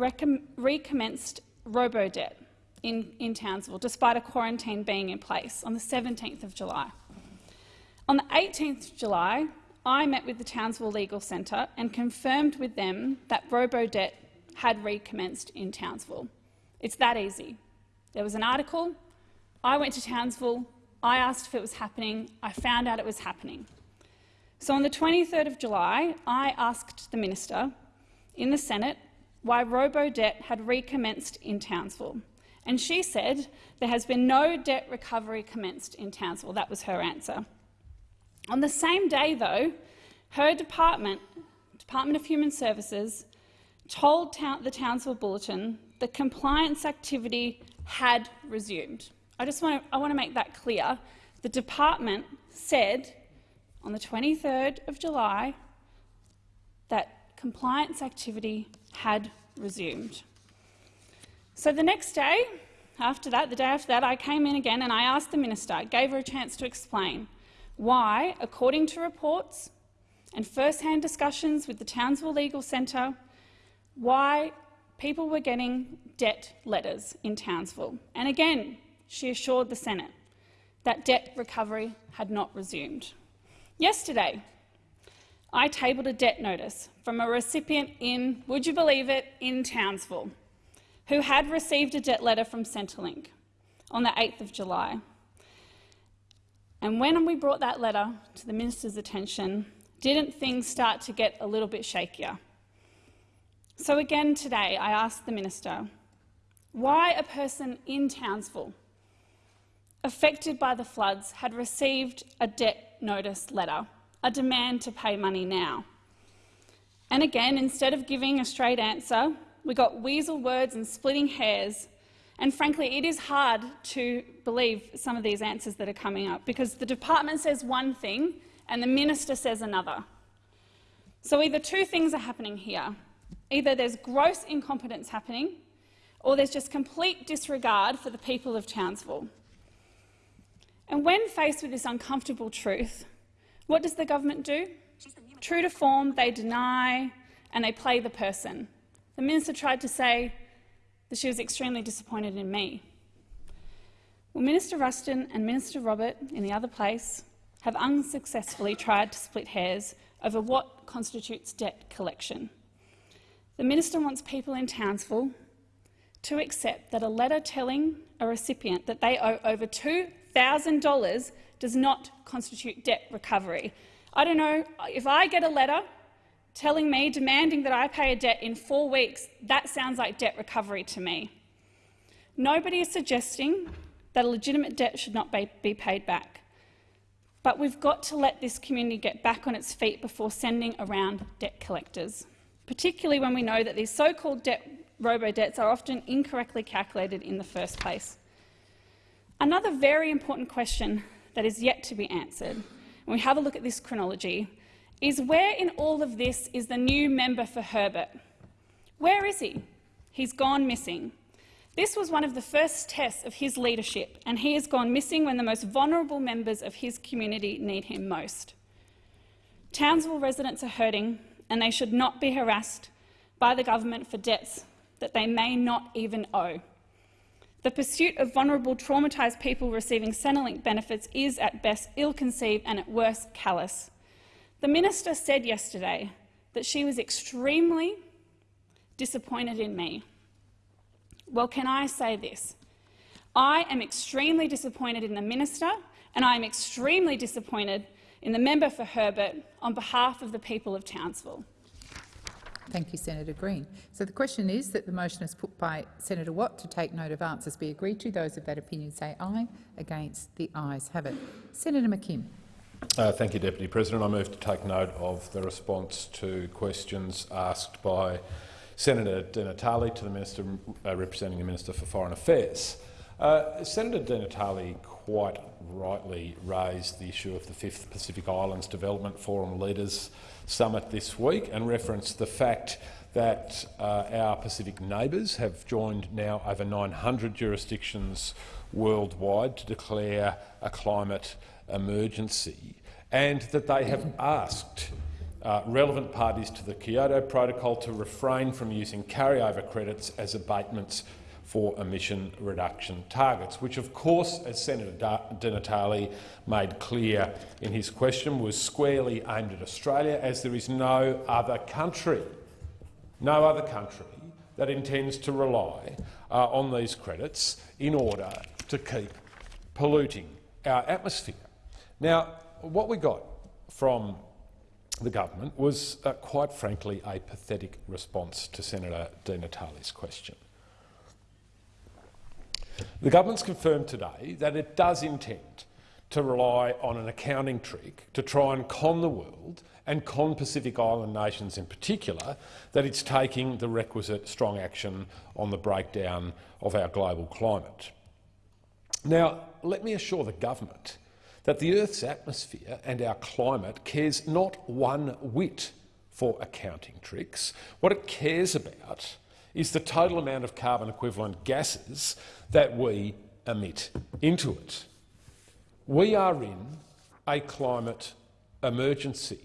recommenced robo-debt in, in Townsville, despite a quarantine being in place, on the 17th of July. On the 18th of July, I met with the Townsville Legal Centre and confirmed with them that robo-debt had recommenced in Townsville. It's that easy. There was an article, I went to Townsville, I asked if it was happening, I found out it was happening. So on the 23rd of July, I asked the minister in the Senate why robo-debt had recommenced in Townsville. And she said there has been no debt recovery commenced in Townsville. That was her answer. On the same day, though, her department, Department of Human Services, told the Townsville Bulletin that compliance activity had resumed. I just want to, I want to make that clear. The department said on the 23rd of July that compliance activity had resumed. So the next day, after that, the day after that, I came in again and I asked the minister, I gave her a chance to explain why, according to reports and first-hand discussions with the Townsville Legal Centre, why people were getting debt letters in Townsville. And again, she assured the Senate that debt recovery had not resumed. Yesterday, I tabled a debt notice from a recipient in, would you believe it, in Townsville, who had received a debt letter from Centrelink on the 8th of July. And when we brought that letter to the minister's attention, didn't things start to get a little bit shakier? So again today, I asked the minister why a person in Townsville affected by the floods had received a debt notice letter a demand to pay money now. And again, instead of giving a straight answer, we got weasel words and splitting hairs. And frankly, it is hard to believe some of these answers that are coming up because the department says one thing and the minister says another. So either two things are happening here. Either there's gross incompetence happening or there's just complete disregard for the people of Townsville. And when faced with this uncomfortable truth, what does the government do? True to form, they deny and they play the person. The minister tried to say that she was extremely disappointed in me. Well, Minister Ruston and Minister Robert, in the other place, have unsuccessfully tried to split hairs over what constitutes debt collection. The minister wants people in Townsville to accept that a letter telling a recipient that they owe over $2,000 does not constitute debt recovery. I don't know, if I get a letter telling me, demanding that I pay a debt in four weeks, that sounds like debt recovery to me. Nobody is suggesting that a legitimate debt should not be paid back. But we've got to let this community get back on its feet before sending around debt collectors, particularly when we know that these so-called robo-debts are often incorrectly calculated in the first place. Another very important question that is yet to be answered, when we have a look at this chronology, is where in all of this is the new member for Herbert? Where is he? He's gone missing. This was one of the first tests of his leadership, and he has gone missing when the most vulnerable members of his community need him most. Townsville residents are hurting, and they should not be harassed by the government for debts that they may not even owe. The pursuit of vulnerable, traumatised people receiving Centrelink benefits is at best ill-conceived and at worst callous. The minister said yesterday that she was extremely disappointed in me. Well, can I say this? I am extremely disappointed in the minister and I am extremely disappointed in the member for Herbert on behalf of the people of Townsville. Thank you, Senator Green. So the question is that the motion is put by Senator Watt to take note of answers be agreed to. Those of that opinion say aye. Against, the ayes have it. Senator McKim. Uh, thank you, Deputy President. I move to take note of the response to questions asked by Senator Di Natale to the Minister uh, representing the Minister for Foreign Affairs. Uh, Senator Di Natale quite rightly raised the issue of the Fifth Pacific Islands Development Forum leaders summit this week and referenced the fact that uh, our Pacific neighbours have joined now over 900 jurisdictions worldwide to declare a climate emergency and that they have asked uh, relevant parties to the Kyoto Protocol to refrain from using carryover credits as abatements for emission reduction targets, which of course, as Senator Di Natale made clear in his question, was squarely aimed at Australia, as there is no other country, no other country that intends to rely uh, on these credits in order to keep polluting our atmosphere. Now, what we got from the government was, uh, quite frankly, a pathetic response to Senator Di Natale's question. The government's confirmed today that it does intend to rely on an accounting trick to try and con the world and con Pacific Island nations in particular that it's taking the requisite strong action on the breakdown of our global climate. Now, let me assure the government that the Earth's atmosphere and our climate cares not one whit for accounting tricks. What it cares about is the total amount of carbon equivalent gases that we emit into it. We are in a climate emergency.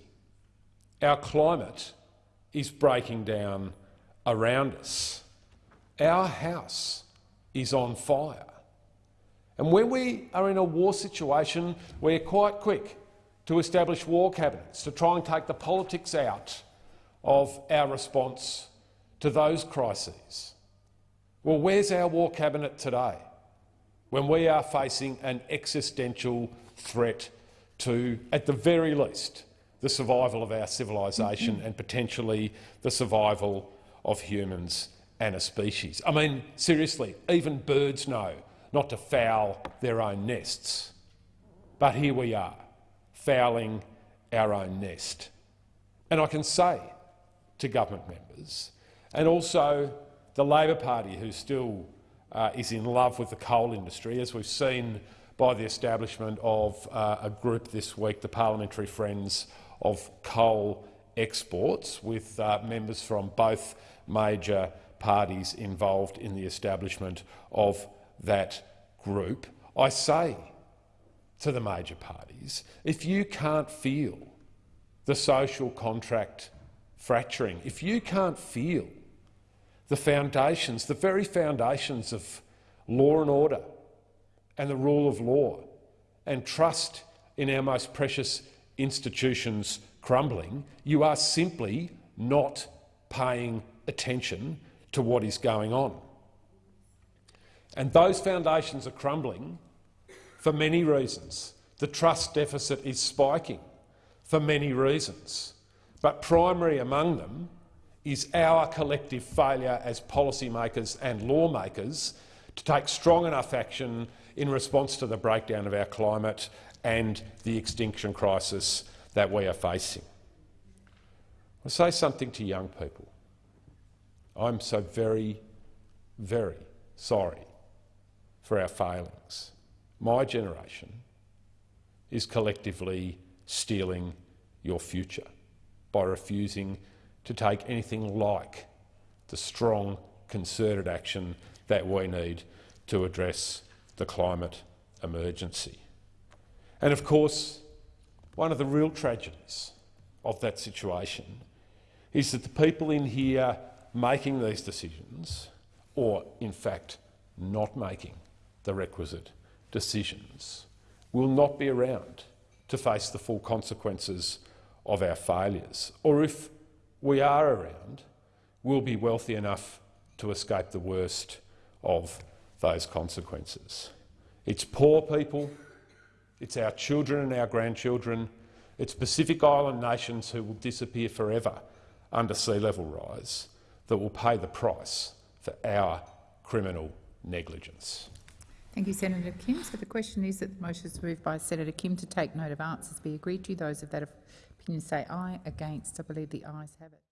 Our climate is breaking down around us. Our house is on fire. And when we are in a war situation, we're quite quick to establish war cabinets to try and take the politics out of our response to those crises. Well, where's our war cabinet today when we are facing an existential threat to, at the very least, the survival of our civilisation and potentially the survival of humans and a species? I mean, seriously, even birds know not to foul their own nests. But here we are, fouling our own nest. And I can say to government members, and also the Labor Party, who still uh, is in love with the coal industry, as we've seen by the establishment of uh, a group this week, the Parliamentary Friends of Coal Exports, with uh, members from both major parties involved in the establishment of that group, I say to the major parties, if you can't feel the social contract fracturing, if you can't feel the foundations, the very foundations of law and order and the rule of law and trust in our most precious institutions crumbling, you are simply not paying attention to what is going on. And those foundations are crumbling for many reasons. The trust deficit is spiking for many reasons, but primary among them is our collective failure as policymakers and lawmakers to take strong enough action in response to the breakdown of our climate and the extinction crisis that we are facing. I'll say something to young people. I'm so very, very sorry for our failings. My generation is collectively stealing your future by refusing to take anything like the strong, concerted action that we need to address the climate emergency. And of course, one of the real tragedies of that situation is that the people in here making these decisions, or in fact not making the requisite decisions, will not be around to face the full consequences of our failures. Or if we are around, we'll be wealthy enough to escape the worst of those consequences. It's poor people, it's our children and our grandchildren, it's Pacific Island nations who will disappear forever under sea level rise that will pay the price for our criminal negligence. Thank you, Senator McKim. So the question is that the motion is moved by Senator McKim to take note of answers be agreed to. Those of that opinion say aye. Against, I believe the ayes have it.